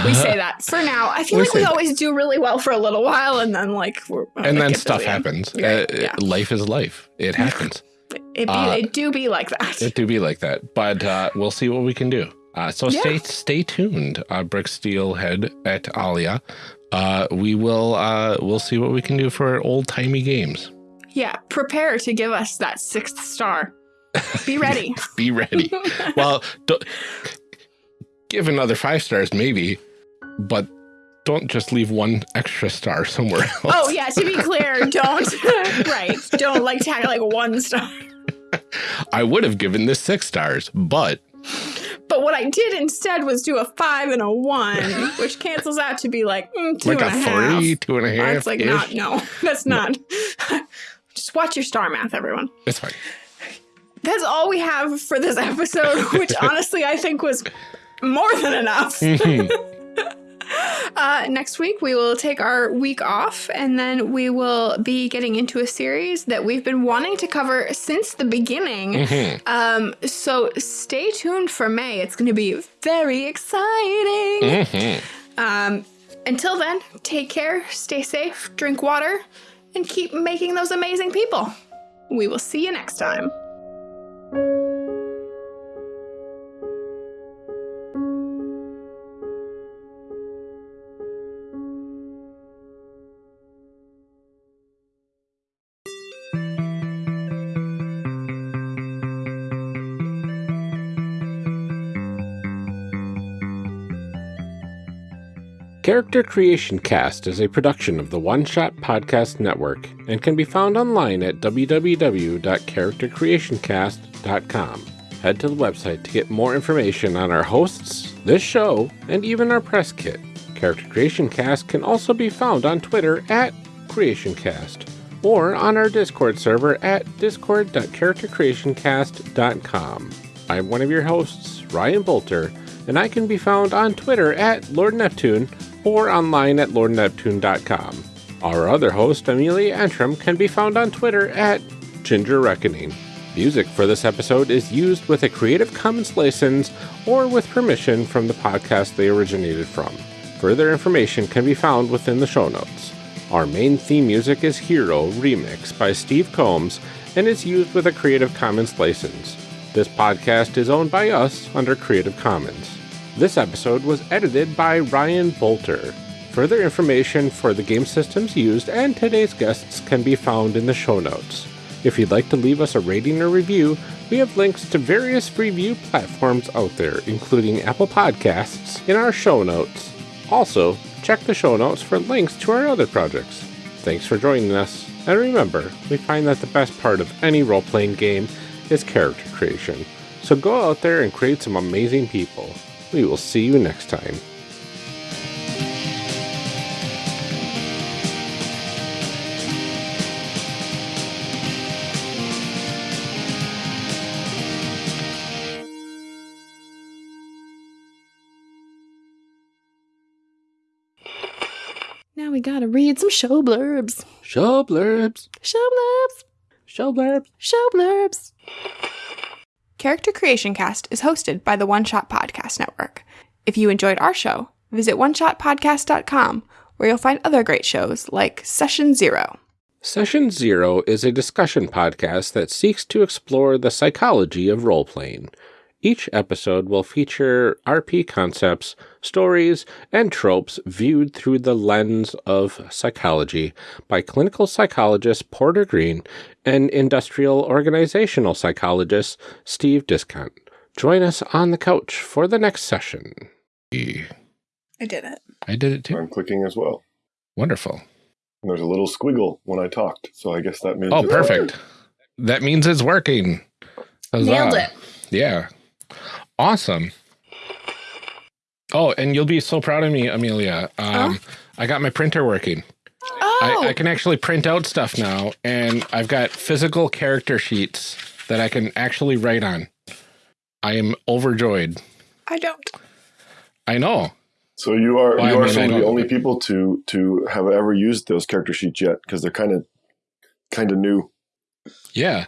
we say that for now. I feel We like we say that. always do really well for a little while, and then like we're and then stuff happens. Right, Uh, yeah. Life is life. It happens. It, be, Uh, it do be like that. It do be like that, but uh, we'll see what we can do. Uh, so Yeah. stay stay tuned, uh, Brick Steelhead at Alia. Uh, we will uh, we'll see what we can do for old timey games. yeah, prepare to give us that sixth star. Be ready. Be ready. well, give another five stars maybe, but don't just leave one extra star somewhere else. oh yeah, to be clear, don't right, don't like tag like one star. I would have given this six stars, but But what I did instead was do a five and a one, which cancels out to be like mm, two like and a half. three, two and a half. That's like not no, that's not. Just watch your star math, everyone. It's fine. That's all we have for this episode, which honestly I think was more than enough. uh, next week, we will take our week off and then we will be getting into a series that we've been wanting to cover since the beginning. Mhm. Um, so stay tuned for May. It's going to be very exciting. Mhm. Um, until then, take care, stay safe, drink water, and keep making those amazing people. We will see you next time. Thank you. Character Creation Cast is a production of the One Shot Podcast Network and can be found online at www.charactercreationcast.com. Head to the website to get more information on our hosts, this show, and even our press kit. Character Creation Cast can also be found on Twitter at CreationCast or on our Discord server at discord.charactercreationcast.com. I'm one of your hosts, Ryan Boelter, and I can be found on Twitter at Lord Neptune or online at lordneptune.com. Our other host, Amelia Antrim, can be found on Twitter at Ginger Reckoning. Music for this episode is used with a Creative Commons license or with permission from the podcast they originated from. Further information can be found within the show notes. Our main theme music is Hero Remix by Steve Combs and is used with a Creative Commons license. This podcast is owned by us under Creative Commons. This episode was edited by Ryan Boelter. Further information for the game systems used and today's guests can be found in the show notes. If you'd like to leave us a rating or review, we have links to various review platforms out there, including Apple Podcasts, in our show notes. Also, check the show notes for links to our other projects. Thanks for joining us, and remember, we find that the best part of any role playing game is character creation. So go out there and create some amazing people. We will see you next time. Now we gotta read some show blurbs. Show blurbs. Show blurbs. Show blurbs. Show blurbs. Character Creation Cast is hosted by the One Shot Podcast Network. If you enjoyed our show, visit oneshotpodcast.com where you'll find other great shows like Session Zero. Session Zero is a discussion podcast that seeks to explore the psychology of role playing. Each episode will feature RP concepts, stories, and tropes viewed through the lens of psychology by clinical psychologist Porter Green and industrial organizational psychologist Steve Discount. Join us on the couch for the next session. I did it. I did it too. I'm clicking as well. Wonderful. And there's a little squiggle when I talked, so I guess that means Oh, it's perfect. That means it's working. Huzzah. Nailed it. Yeah. Awesome. Oh, and you'll be so proud of me, Amelia. Um, I got my printer working. Oh, I, I can actually print out stuff now, and I've got physical character sheets that I can actually write on. I am overjoyed. I don't. I know. So you are Well, I you are mean, some of the only people to to have ever used those character sheets yet because they're kind of kind of new. Yeah.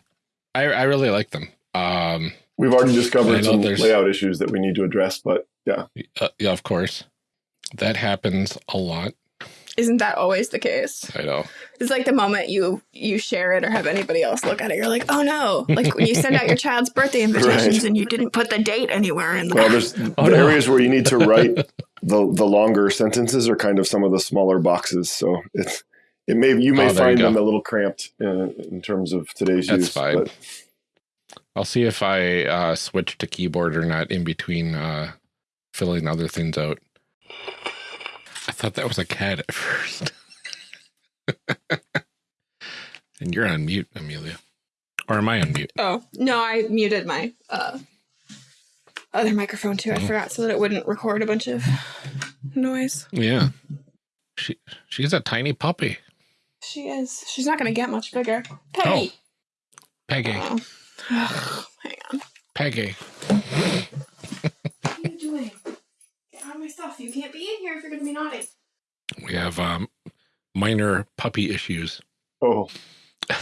I, I really like them. Um, We've already discovered some there's- layout issues that we need to address, but yeah, uh, yeah, of course. That happens a lot. Isn't that always the case? I know. It's like the moment you you share it or have anybody else look at it, you're like, oh no! Like when you send out your child's birthday invitations Right. and you didn't put the date anywhere in the. well, there's Oh, the no. areas where you need to write the the longer sentences are kind of some of the smaller boxes. So it's it may you may Oh, there you find them a little cramped uh, in terms of today's That's use. fine. But I'll see if I uh, switch to keyboard or not in between uh, filling other things out. I thought that was a cat at first. and you're on mute, Amelia. Or am I on mute? oh no, I muted my uh, other microphone too. I Oh. forgot so that it wouldn't record a bunch of noise. Yeah. She she's a tiny puppy. She is. She's not going to get much bigger. Peggy. Peggy. Oh. Ugh, hang on. Peggy. What are you doing? Get out of my stuff. You can't be in here if you're going to be naughty. We have um, minor puppy issues. oh, I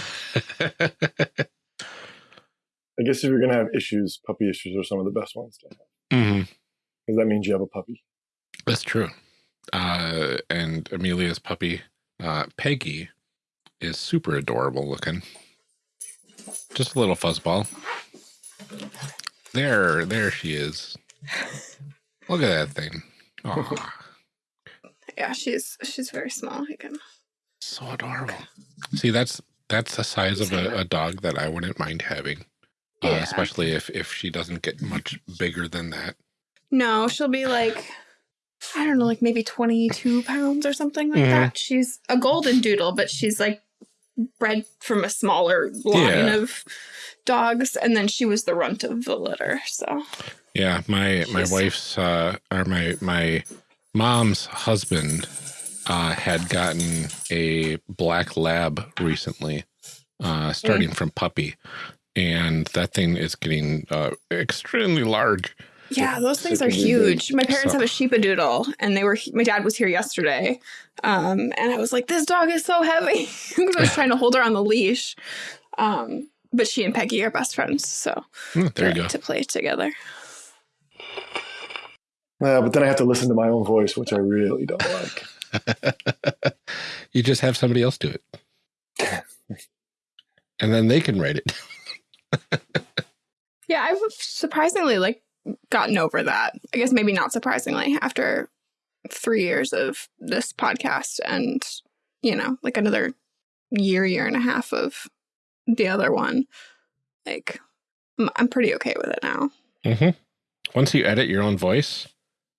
guess if you're gonna have issues, puppy issues are some of the best ones to have hmm because that means you have a puppy. That's true. Uh, and Amelia's puppy, uh, Peggy, is super adorable looking. Just a little fuzzball. There, there she is. Look at that thing. Aw, Yeah, she's she's very small. Can. so adorable. See, that's that's the size of a, a dog that I wouldn't mind having. Uh, Yeah. especially if if she doesn't get much bigger than that. No, she'll be like, I don't know, like maybe 22 pounds or something like Mhm. that. She's a golden doodle, but she's like bred from a smaller line Yeah. of dogs. And then she was the runt of the litter. So, Yeah, my my She's- wife's uh or my my mom's husband uh had gotten a black lab recently, uh starting from puppy. And that thing is getting uh extremely large. Yeah, those things are huge. My parents So- have a sheepadoodle, and they were, my dad was here yesterday. Um, and I was like, this dog is so heavy. Because I was trying to hold her on the leash. Um, but she and Peggy are best friends. So, Hmm, there you to- go. To play together. Uh, but then I have to listen to my own voice, which I really don't like. you just have somebody else do it. and then they can write it. Yeah, I've surprisingly like gotten over that. I guess maybe not surprisingly after three years of this podcast and you know like another year, year and a half of the other one. Like I'm, I'm pretty okay with it now. hmm Once you edit your own voice,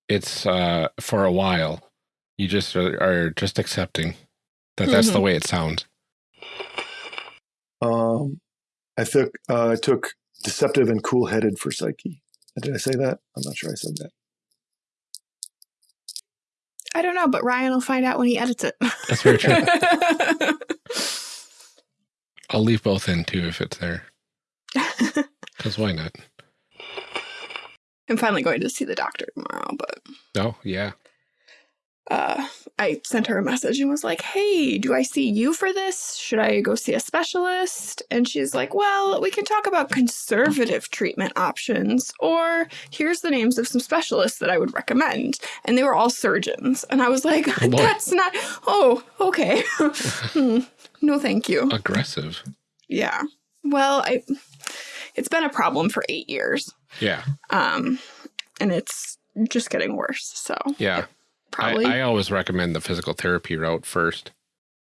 it's uh for a while. You just are, are just accepting that that's the Mhm. way it sounds. Um, I took uh, I took deceptive and cool headed for psyche. Oh, did I say that? I'm not sure I said that. I don't know, but Ryan will find out when he edits it. That's very true. I'll leave both in too if it's there. Because why not? I'm finally going to see the doctor tomorrow, but Oh, yeah. Uh, I sent her a message and was like, Hey, do I see you for this? Should I go see a specialist? And she's like, Well, we can talk about conservative treatment options, or here's the names of some specialists that I would recommend. And they were all surgeons. And I was like, Oh. That's not, oh, okay. Hmm. no, thank you. Aggressive. Yeah. Well, I, it's been a problem for eight years. Yeah. Um, and it's just getting worse. So Yeah. Probably. I, I always recommend the physical therapy route first.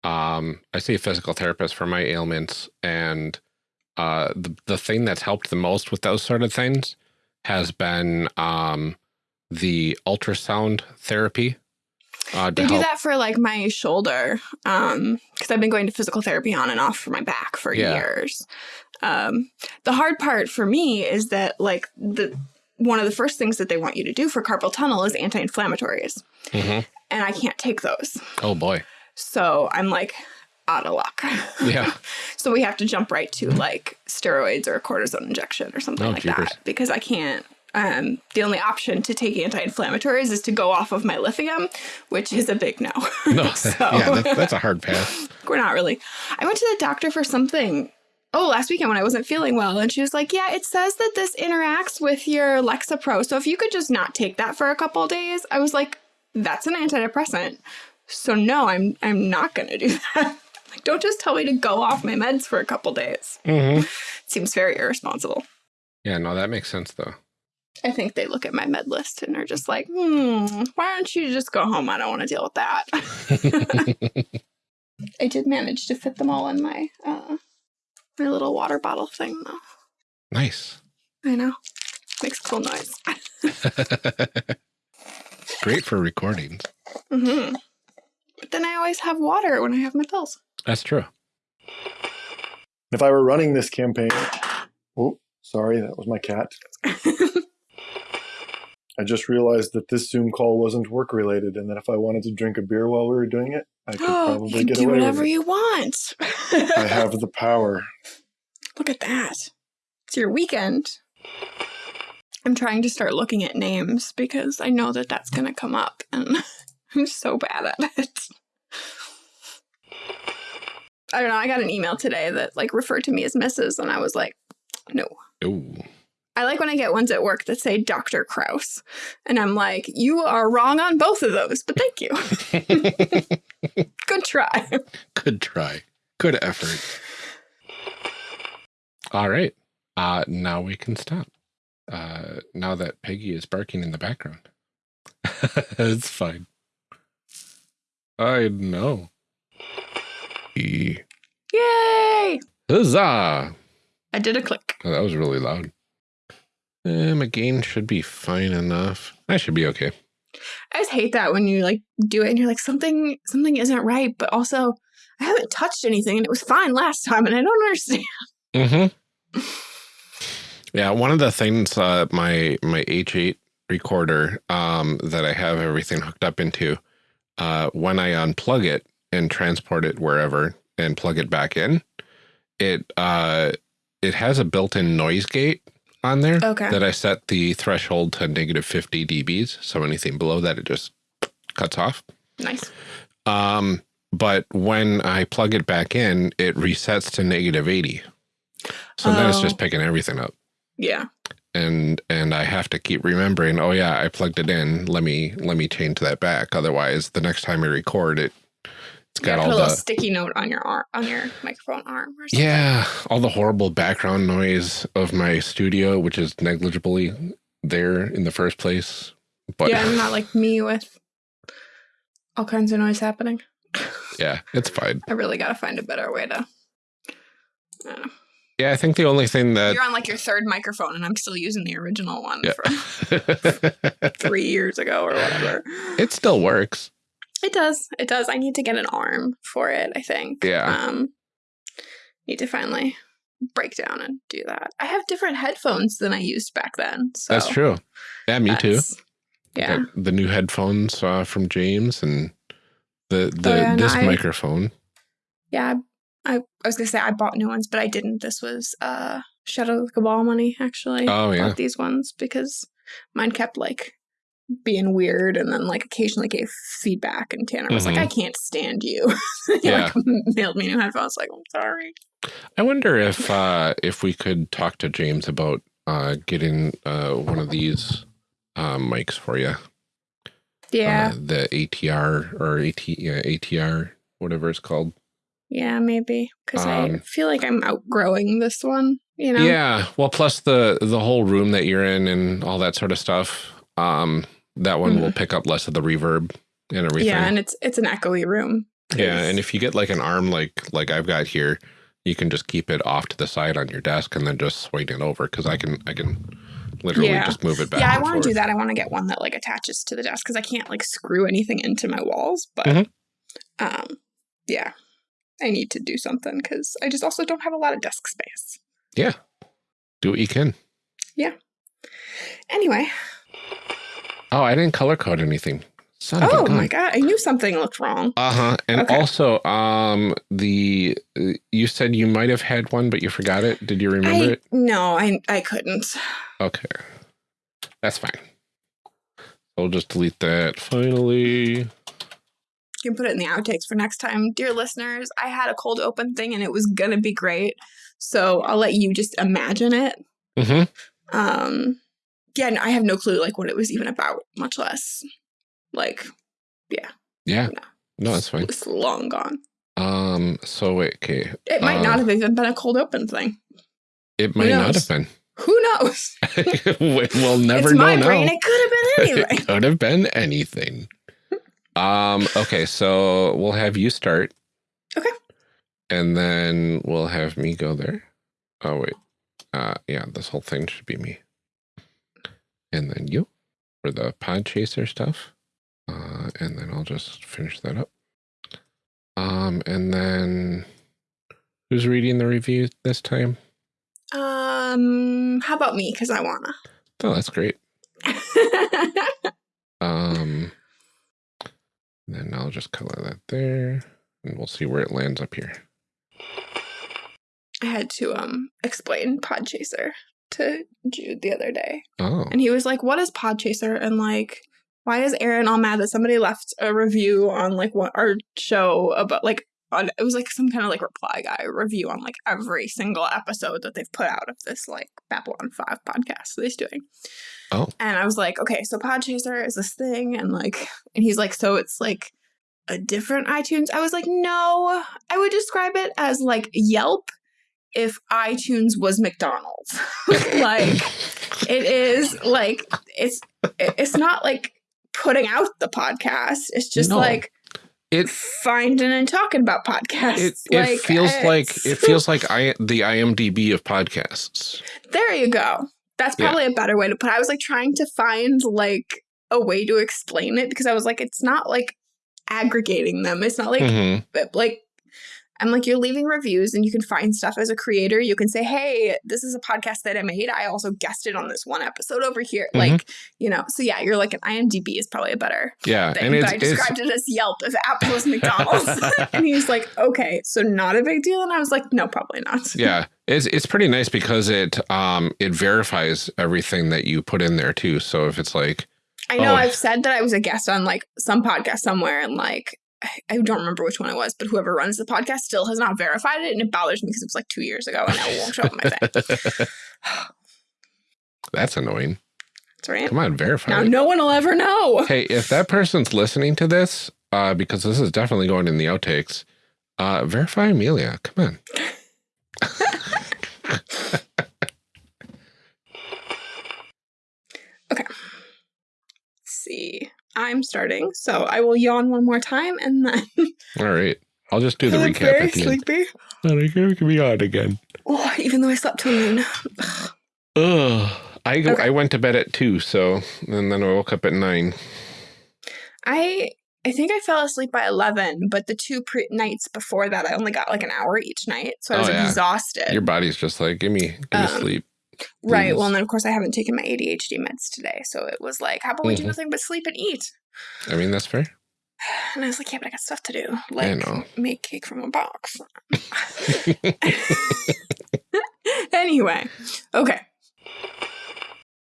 Um, I see a physical therapist for my ailments, and uh, the the thing that's helped the most with those sort of things has been um, the ultrasound therapy. Uh, They do help- that for like my shoulder, um, because I've been going to physical therapy on and off for my back for Yeah. years. Um, the hard part for me is that like the one of the first things that they want you to do for carpal tunnel is anti-inflammatories, Mhm. and I can't take those, Oh boy. so I'm like out of luck. Yeah. so we have to jump right to like steroids or a cortisone injection or something Oh, like jeepers. that because I can't. Um, the only option to take anti-inflammatories is to go off of my lithium, which is a big no. No. So- yeah, that, that's a hard pass. We're not really. I went to the doctor for something. Oh, last weekend when I wasn't feeling well, and she was like, "Yeah, it says that this interacts with your Lexapro, so if you could just not take that for a couple of days." I was like, "That's an antidepressant, so no, I'm I'm not going to do that. like, don't just tell me to go off my meds for a couple days. Mm-hmm. seems very irresponsible." Yeah, no, that makes sense though. I think they look at my med list and are just like, "Hmm, why don't you just go home? I don't want to deal with that." I did manage to fit them all in my uh, my little water bottle thing, though. nice. I know. Makes cool noise. Great for recordings. Mm -hmm. But then I always have water when I have my pills. That's true. If I were running this campaign, oh, sorry, that was my cat. I just realized that this Zoom call wasn't work related, and that if I wanted to drink a beer while we were doing it, I could you probably can get do away with whatever it. you want. I have the power. Look at that. It's your weekend. I'm trying to start looking at names because I know that that's going to come up, and I'm so bad at it. I don't know. I got an email today that like referred to me as Mrs. and I was like, no. Ooh. I like when I get ones at work that say Dr. Kraus. And I'm like, you are wrong on both of those, but thank you. Good try. Good try. Good effort. All right. Uh, now we can stop. Uh, now that Peggy is barking in the background. it's fine. I know. Yay! Huzzah! I did a click. Oh, that was really loud. Eh, my gain should be fine enough. I should be okay. I just hate that when you like do it and you're like something something isn't right, but also I haven't touched anything and it was fine last time and I don't understand. Mm-hmm. Yeah, one of the things uh, my my H8 recorder um, that I have everything hooked up into, uh, when I unplug it and transport it wherever and plug it back in, it uh, it has a built-in noise gate on there Okay. that I set the threshold to negative 50 dBs. So anything below that, it just cuts off. Nice. Um, but when I plug it back in, it resets to negative 80. So then it's Oh. just picking everything up. Yeah. And and I have to keep remembering, oh yeah, I plugged it in. Let me let me change that back. Otherwise, the next time I record it, it's got all put a little the sticky note on your arm on your microphone arm or something. yeah, all the horrible background noise of my studio, which is negligibly there in the first place. But yeah, I'm not like me with all kinds of noise happening. yeah, it's fine. I really gotta find a better way to I don't know. Yeah, I think the only thing that You're on like your third microphone and I'm still using the original one Yeah. from three years ago or whatever. it still works. It does. It does. I need to get an arm for it, I think. Yeah. Um need to finally break down and do that. I have different headphones than I used back then. So That's true. Yeah, me too. Yeah. The new headphones uh, from James and the the Oh, yeah, no, this I- microphone. Yeah. I, I was gonna say I bought new ones, but I didn't. This was uh Shadow of the Cabal money, actually. Oh, yeah. Bought these ones because mine kept like being weird and then like occasionally gave feedback and Tanner was Mhm. like, I can't stand you. he Yeah. like mailed me new headphones like, I'm sorry. I wonder if uh, if we could talk to James about uh, getting uh, one of these uh, mics for you. Yeah. Uh, the ATR or AT, yeah, ATR, whatever it's called. Yeah, maybe. Because I um, feel like I'm outgrowing this one, you know? Yeah. Well, plus the the whole room that you're in and all that sort of stuff. Um, that one will pick up less of the reverb and everything. Mm-hmm. Yeah, and it's it's an echoey room. Yeah, and if you get like an arm like like I've got here, you can just keep it off to the side on your desk and then just swing it over because I can I can literally Yeah. just move it back. yeah, I want to do that. I want to get one that like attaches to the desk because I can't like screw anything into my walls. But Mhm. um, yeah, I need to do something because I just also don't have a lot of desk space. Yeah. Do what you can. Yeah. Anyway, Oh, I didn't color code anything. Son oh my god, I knew something looked wrong. Uh huh. And Okay. also, um, the you said you might have had one, but you forgot it. Did you remember I it? no, I I couldn't. Okay, that's fine. I'll just delete that. Finally, You can put it in the outtakes for next time, dear listeners. I had a cold open thing and it was gonna be great, so I'll let you just imagine it. hmm Um, yeah, I have no clue like what it was even about, much less like yeah. No. No, that's fine. it's long gone. Um. So wait. Okay. It might Uh, not have even been a cold open thing. It might not have been. Who knows? we'll never it's know my now. brain. It could have been anyway. it could have been anything. Um, okay, so we'll have you start. Okay. And then we'll have me go there. Oh wait. Uh yeah, this whole thing should be me. And then you for the Podchaser stuff. Uh and then I'll just finish that up. Um and then who's reading the review this time? um, how about me? Because I wanna. Oh, that's great. Um, then I'll just color that there, and we'll see where it lands up here. I had to um explain Podchaser to Jude the other day, Oh, and he was like, "What is Podchaser?" And like, why is Aaron all mad that somebody left a review on like what our show about like on it was like some kind of like reply guy review on like every single episode that they've put out of this like Babylon Five podcast that he's doing. Oh. and I was like, okay, so Podchaser is this thing, and like, and he's like, so it's like a different iTunes. I was like, no, I would describe it as like Yelp if iTunes was McDonald's. like it is like it's it's not like putting out the podcast. It's just No. like it finding and talking about podcasts. it, it like, feels like it feels like I the IMDb of podcasts. There you go. That's Yeah. probably a better way to put. it. I was like trying to find like a way to explain it because I was like, it's not like aggregating them. It's not like Mhm. like I'm like you're leaving reviews and you can find stuff as a creator. You can say, "Hey, this is a podcast that I made. I also guested on this one episode over here." Mhm. Like, you know. So yeah, you're like an IMDb is probably a better Yeah, thing. and but I described it as Yelp if Apple was McDonald's. and he was like, "Okay, so not a big deal." And I was like, "No, probably not." yeah, it's it's pretty nice because it um it verifies everything that you put in there too. So if it's like I know Oh. I've said that I was a guest on like some podcast somewhere and like I- I don't remember which one it was, but whoever runs the podcast still has not verified it and it bothers me because it was like two years ago and it won't show up my thing. that's annoying. That's right. Come on, verify. Now it. no one will ever know. Hey, if that person's listening to this, uh, because this is definitely going in the outtakes, uh, verify Amelia. Come on. Okay. Let's see. I'm starting, so I will yawn one more time and then All right. I'll just do the I'm recap very at the end. sleepy. Oh, you can be on again. Oh, even though I slept till noon. Ugh. I go, Okay. I went to bed at two, so and then I woke up at nine. I I think I fell asleep by eleven, but the two pre- nights before that, I only got like an hour each night, so I Oh, was yeah. exhausted. Your body's just like, give me, give me Um, sleep. Right. Well, and then of course I haven't taken my ADHD meds today, so it was like, how about we do Mhm. nothing but sleep and eat? I mean, that's fair. And I was like, yeah, but I got stuff to do, like know. make cake from a box. anyway, okay.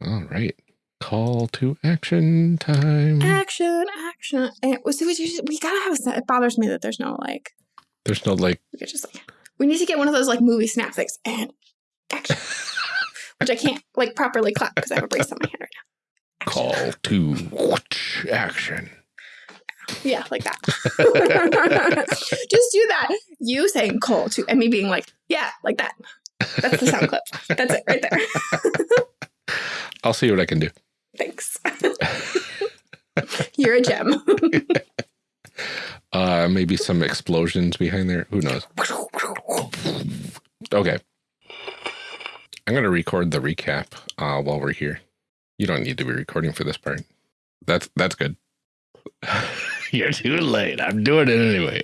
All right. Call to action time. Action, action. And it was, it was just- we gotta have a set. It bothers me that there's no like, There's no like, we could just like, we need to get one of those like movie snap things and action. Which I can't like properly clap because I have a brace on my hand right now. Action. call to action. Yeah, like that. just do that. You saying call to, and me being like, yeah, like that. That's the sound clip. That's it right there. I'll see what I can do. Thanks. You're a gem. Uh, maybe some explosions behind there. Who knows? Okay. I'm going to record the recap uh, while we're here. You don't need to be recording for this part. That's that's good. You're too late. I'm doing it anyway.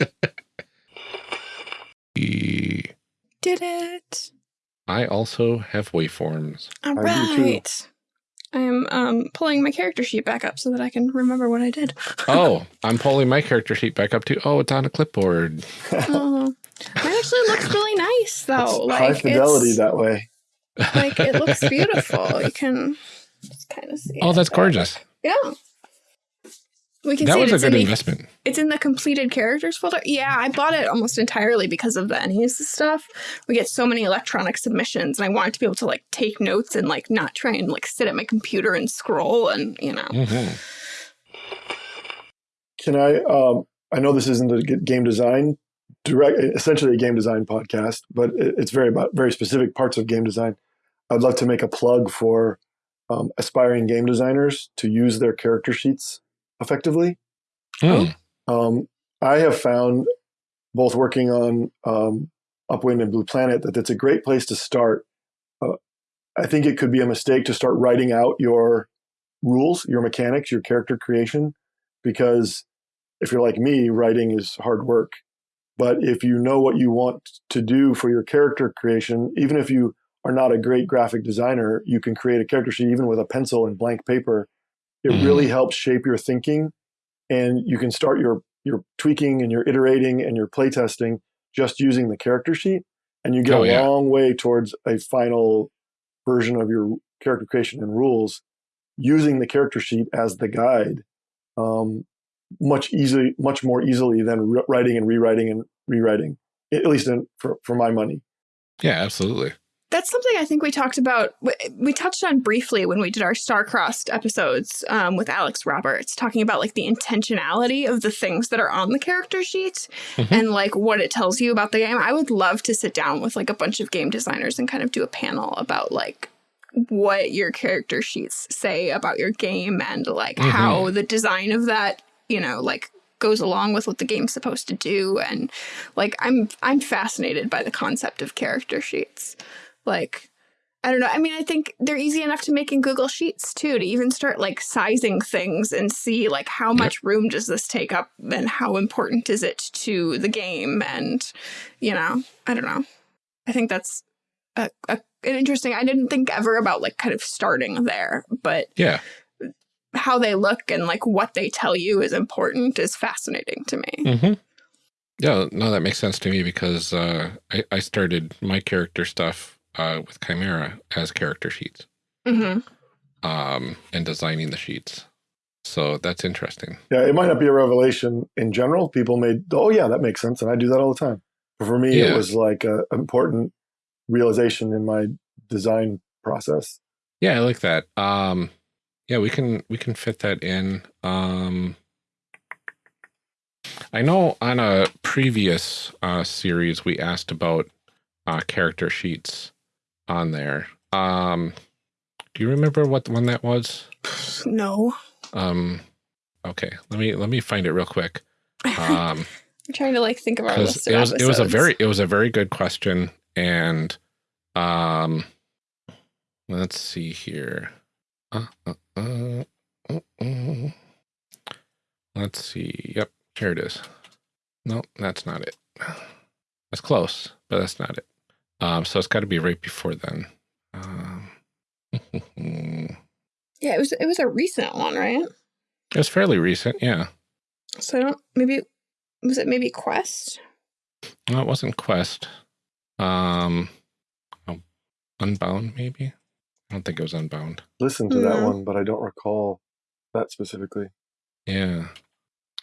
E- Did it. I also have waveforms. All I do too. right. I am um, pulling my character sheet back up so that I can remember what I did. Oh, I'm pulling my character sheet back up too. Oh, it's on a clipboard. oh, mine actually looks really nice though. It's like high fidelity it's, that way. like it looks beautiful. You can just kind of see. Oh, it. that's gorgeous. Yeah. We can That see was it. a It's in, good the, investment. it's in the completed characters folder. Yeah, I bought it almost entirely because of the ENnies stuff. We get so many electronic submissions, and I wanted to be able to like take notes and like not try and like sit at my computer and scroll and you know. Mhm. Can I? Um, I know this isn't a g- game design direct, essentially a game design podcast, but it's very about very specific parts of game design. I'd love to make a plug for um, aspiring game designers to use their character sheets effectively. Hmm. Um, I have found, both working on um, Upwind and Blue Planet, that it's a great place to start. Uh, I think it could be a mistake to start writing out your rules, your mechanics, your character creation, because if you're like me, writing is hard work. But if you know what you want to do for your character creation, even if you are not a great graphic designer, you can create a character sheet even with a pencil and blank paper. It Mhm. really helps shape your thinking and you can start your your tweaking and your iterating and your playtesting just using the character sheet and you get Oh, a yeah. long way towards a final version of your character creation and rules using the character sheet as the guide um, much easily much more easily than re- writing and rewriting and rewriting at least in, for, for my money Yeah, absolutely. That's something I think we talked about. we- We touched on briefly when we did our star-crossed episodes um, with Alex Roberts, talking about like the intentionality of the things that are on the character sheet Mhm. and like what it tells you about the game. I would love to sit down with like a bunch of game designers and kind of do a panel about like what your character sheets say about your game and like Mhm. how the design of that, you know, like goes along with what the game's supposed to do and like I'm I'm fascinated by the concept of character sheets. Like I don't know. I mean, I think they're easy enough to make in Google Sheets too, to even start like sizing things and see like how much room does this take up and how important is it to the game. And, you know, I don't know. I think that's a, a, an interesting, I didn't think ever about like kind of starting there, but Yeah. How they look and like what they tell you is important is fascinating to me. Mm-hmm. Yeah, no, that makes sense to me because uh, I, I started my character stuff uh, with Chimera as character sheets hmm um, and designing the sheets. So that's interesting. yeah it might not be a revelation in general people may oh yeah that makes sense and i do that all the time but for me it was like an important realization in my design process Yeah, I like that. Um, yeah, we can we can fit that in. Um, I know on a previous uh, series we asked about uh, character sheets on there. Um, do you remember what one that was? No. Um, okay, let me let me find it real quick. Um, I'm trying to like think of our list of it was it was a very it was a very good question, and um, let's see here. Uh, uh, uh, uh, uh. Let's see. Yep, here it is. No, that's not it. That's close, but that's not it. Um, so it's got to be right before then. Um, Yeah, it was it was a recent one, right? was fairly recent, yeah. So I don't maybe was it maybe Quest? No, it wasn't Quest. Um, oh, Unbound, maybe. I don't think it was Unbound. Listen to that one, but I don't recall that specifically. Yeah.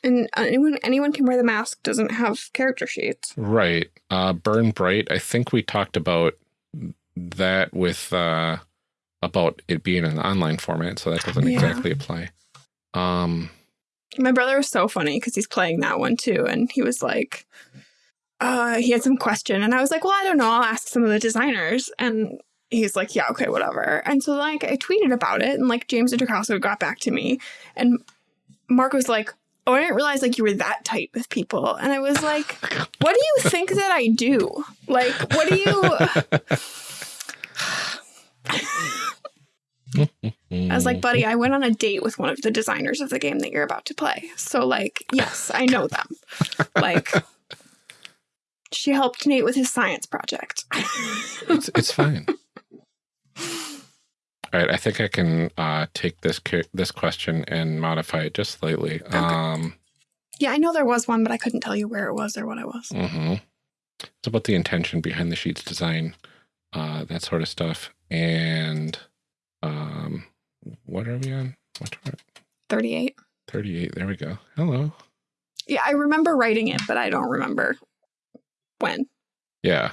And uh, anyone anyone can wear the mask doesn't have character sheets. Right. Uh, Burn Bright. I think we talked about that with uh, about it being an online format, so that doesn't Yeah. exactly apply. Um, My brother was so funny because he's playing that one too, and he was like, uh, he had some question, and I was like, well, I don't know, I'll ask some of the designers, and he's like, yeah, okay, whatever. And so like I tweeted about it, and like James Intercasso got back to me, and Mark was like, oh, I didn't realize like you were that tight with people, and I was like, what do you think that I do? Like, what do you? I was like, buddy, I went on a date with one of the designers of the game that you're about to play. So, like, yes, I know them. like, she helped Nate with his science project. it's it's fine. All right, I think I can uh, take this this question and modify it just slightly. Um, yeah, I know there was one, but I couldn't tell you where it was or what it was. Mm -hmm. It's about the intention behind the sheet's design, uh, that sort of stuff, and um, what are we on? What are 38. thirty-eight? There we go. Hello. Yeah, I remember writing it, but I don't remember when. Yeah,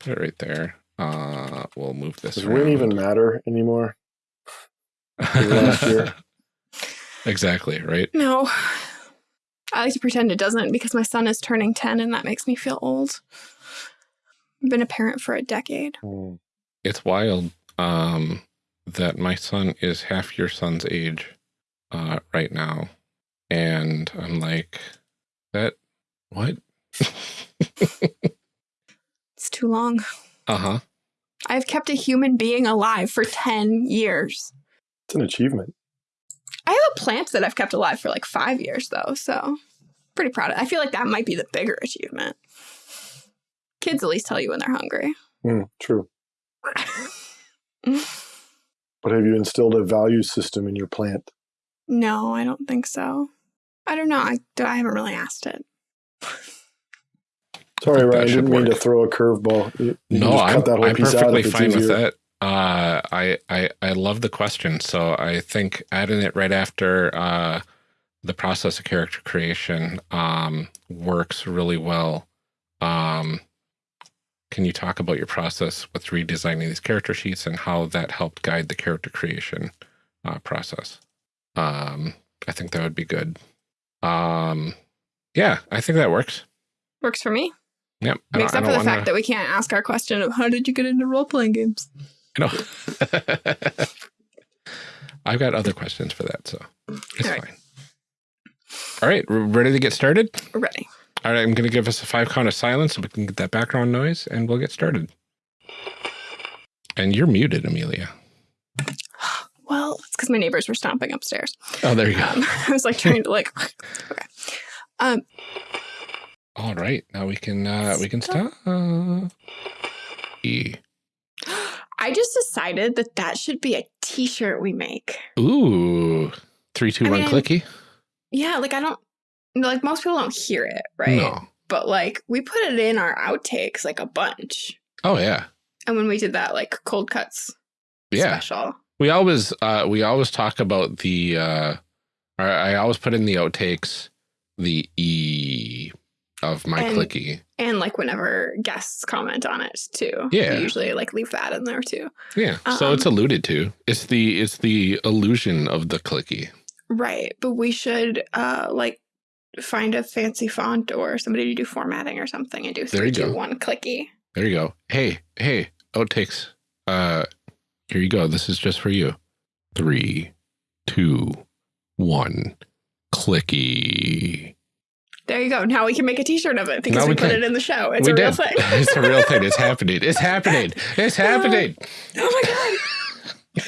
put it right there. Uh, we'll move this. Does win even matter anymore? last year? exactly right. No. I like to pretend it doesn't because my son is turning 10 and that makes me feel old. I've been a parent for a decade. Hmm. it's wild um, that my son is half your son's age uh, right now. And I'm like, that, what? It's too long. Uh huh. I've kept a human being alive for 10 years. It's an achievement. I have a plant that I've kept alive for like five years, though, so pretty proud of it. I feel like that might be the bigger achievement. Kids at least tell you when they're hungry. Hmm, true. But have you instilled a value system in your plant? no, I don't think so. I don't know. I, I haven't really asked it. Sorry, That Ryan. should Didn't mean to throw a curveball. You, you No, I'm, cut that whole I'm piece out perfectly if it's fine with easier. that. Uh, I, I, I love the question. So I think adding it right after uh, the process of character creation um, works really well. Um, can you talk about your process with redesigning these character sheets and how that helped guide the character creation uh, process? Um, I think that would be good. Um, yeah, I think that works. Works for me. Yep. I Except I for the don't fact that we can't ask our question of how did you get into role playing games? No. I've got other questions for that, so it's All right. fine. All right, we're ready to get started? We're ready. All right, I'm going to give us a five count of silence so we can get that background noise and we'll get started. And you're muted, Amelia. Well, it's because my neighbors were stomping upstairs. Oh, there you go. Um, I was like trying to like, okay. Um, All right, now we can uh we can stop. E. I just decided that that should be a T-shirt we make. Ooh, three, two, I one, mean, clicky. Yeah, like I don't like most people don't hear it, right? No. But like we put it in our outtakes like a bunch. Oh yeah, And when we did that like cold cuts yeah. special. We always uh we always talk about the uh I I always put in the outtakes the E of my And- clicky. And like whenever guests comment on it too. Yeah. Usually like leave that in there too. Yeah. So it's Um, alluded to. It's the it's the illusion of the clicky. Right. But we should uh like find a fancy font or somebody to do formatting or something and do There you go. one clicky. There you go. Hey, hey, outtakes. Uh here you go. This is just for you. Three, two, one, clicky. There you go. Now we can make a t-shirt of it because Now we, we put it in the show. It's we a real did. thing. it's a real thing. It's happening. It's happening. It's happening. oh my god.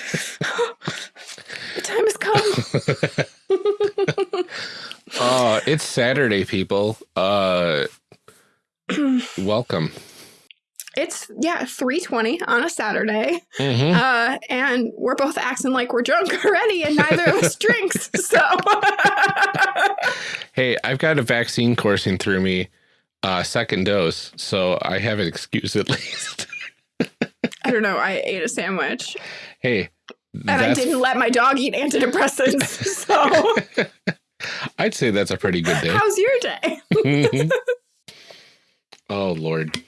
the time has come. Uh, it's Saturday, people. Uh, welcome. It's yeah, 320 on a Saturday. Mhm. Uh, and we're both acting like we're drunk already and neither of us drinks. So Hey, I've got a vaccine coursing through me, uh, second dose, so I have an excuse at least. I don't know. I ate a sandwich Hey, and I didn't let my dog eat antidepressants. So, I'd say that's a pretty good day. how's your day? Mhm. oh Lord.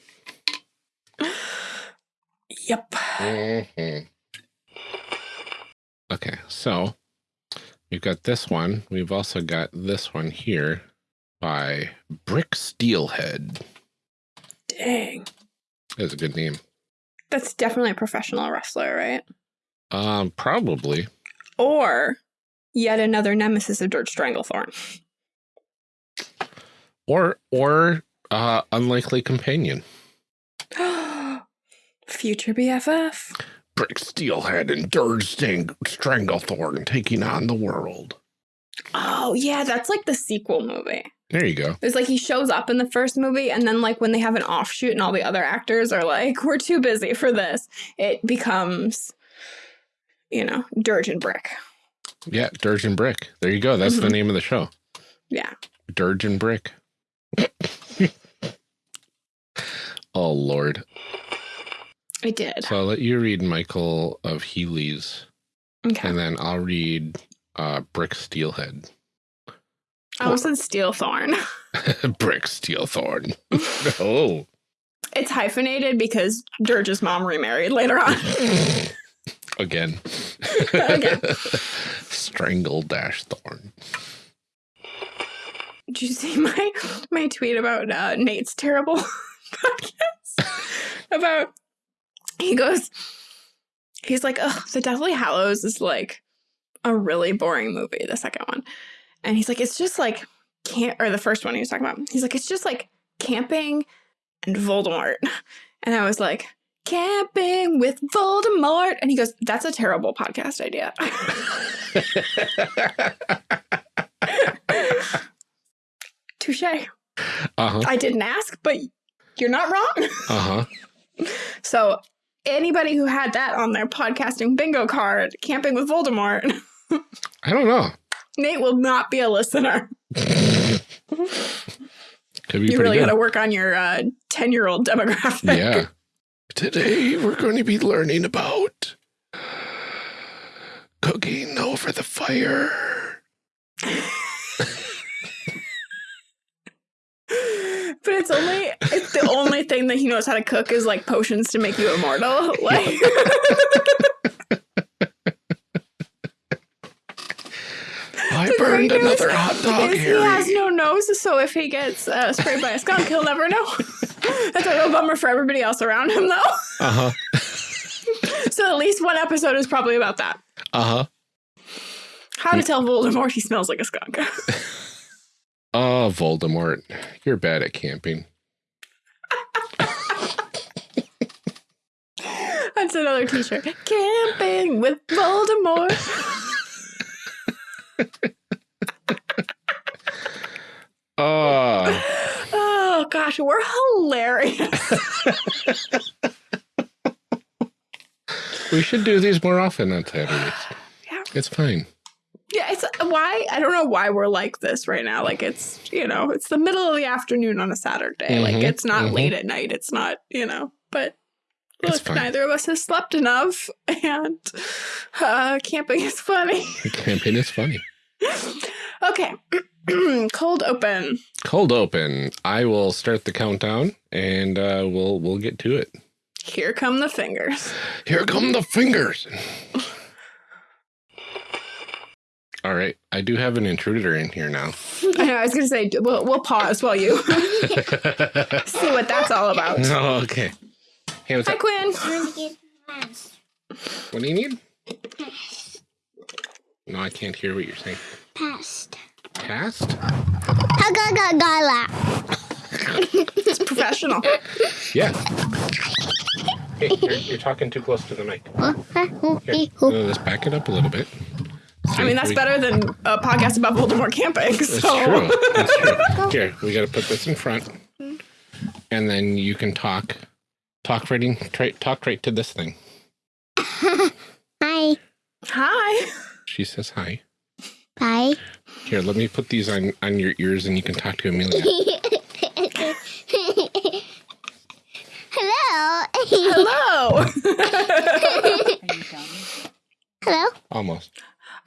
Yep. Mhm. Okay, so we've got this one. We've also got this one here by Brick Steelhead. Dang. That's a good name. That's definitely a professional wrestler, right? Um, probably. Or yet another nemesis of Dirge Stranglethorn. Or or uh unlikely companion. Future BFF. Brick Steelhead and Dirge Sting Stranglethorn taking on the world. Oh, yeah, that's like the sequel movie. There you go. It's like he shows up in the first movie, and then, like, when they have an offshoot and all the other actors are like, we're too busy for this, it becomes, you know, Dirge and Brick. Yeah, Dirge and Brick. There you go. That's the Mhm. name of the show. Yeah. Dirge and Brick. oh Lord. I did. So I'll let you read Michael of Healy's, Okay. and then I'll read uh, Brick Steelhead. I almost said Steelthorn. Brick Steelthorn. oh. It's hyphenated because Dirge's mom remarried later on. Again. Again. Strangle dash thorn. Did you see my my tweet about uh, Nate's terrible podcast? about he goes, he's like, oh, the Deathly Hallows is like a really boring movie. The second one, and he's like, it's just like can't or the first one he was talking about. He's like, it's just like camping and Voldemort, and I was like. Camping with Voldemort. And he goes, That's a terrible podcast idea. Touche. uh-huh. I didn't ask, but you're not wrong. Uh-huh. So, anybody who had that on their podcasting bingo card, camping with Voldemort, I don't know. Nate will not be a listener. Could be You really got to work on your uh, 10 year old demographic. Yeah. Today we're going to be learning about cooking over the fire. But it's only, it's the only thing that he knows how to cook is like potions to make you immortal. Like, I burned another hot dog, is he has no nose, so if he gets uh, sprayed by a skunk, he'll never know. That's a real bummer for everybody else around him, though. Uh-huh. So at least one episode is probably about that. Uh-huh. How to tell Voldemort he smells like a skunk. Oh, Voldemort. You're bad at camping. That's another t-shirt. Camping with Voldemort. Oh, Oh gosh, we're hilarious. we should do these more often on Saturdays. Yeah. It's fine. Yeah, it's why I don't know why we're like this right now. Like it's you know it's the middle of the afternoon on a Saturday. Like Mhm, it's not mhm. late at night. It's not you know. But It's look, fine. neither of us has slept enough, and uh, camping is funny. Camping is funny. okay, cold open. Cold open. I will start the countdown and uh, we'll we'll get to it. Here come the fingers. Here come the fingers. All right, I do have an intruder in here now. I know. I was gonna say we'll we'll pause while you see what that's all about. oh, okay. Hey, what's Hi, up? Quinn. What do you need? No, I can't hear what you're saying. Past. Past? Gala. It's professional. Yeah. Hey, you're, you're talking too close to the mic. Here, uh, let's back it up a little bit. I mean, that's better than a podcast about Voldemort camping. So. That's true. That's true. Here, we got to put this in front, and then you can talk, talk right, in, tra- talk right to this thing. hi. Hi. She says hi. Hi. Here, let me put these on on your ears, and you can talk to Amelia. Hello. Hello. Hello. Almost.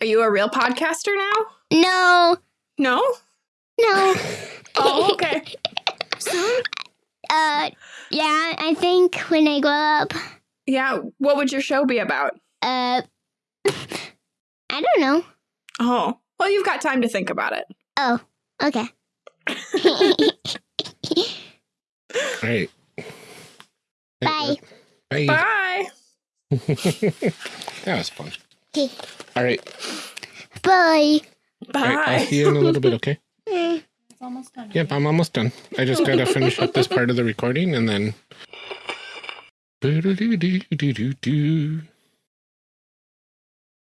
Are you a real podcaster now? No, No? no. Oh, okay. Soon? Uh, yeah, I think when I grow up, Yeah. What would your show be about? uh, I don't know. Oh. Well, you've got time to think about it. Oh, okay. All right. Bye. Bye. Bye. that was fun. Okay. All right. Bye. All right. I'll see you in a little bit, okay? Mm. It's almost done. Yep, I'm almost done. I just got to finish up this part of the recording and then. Do-do-do-do-do-do-do.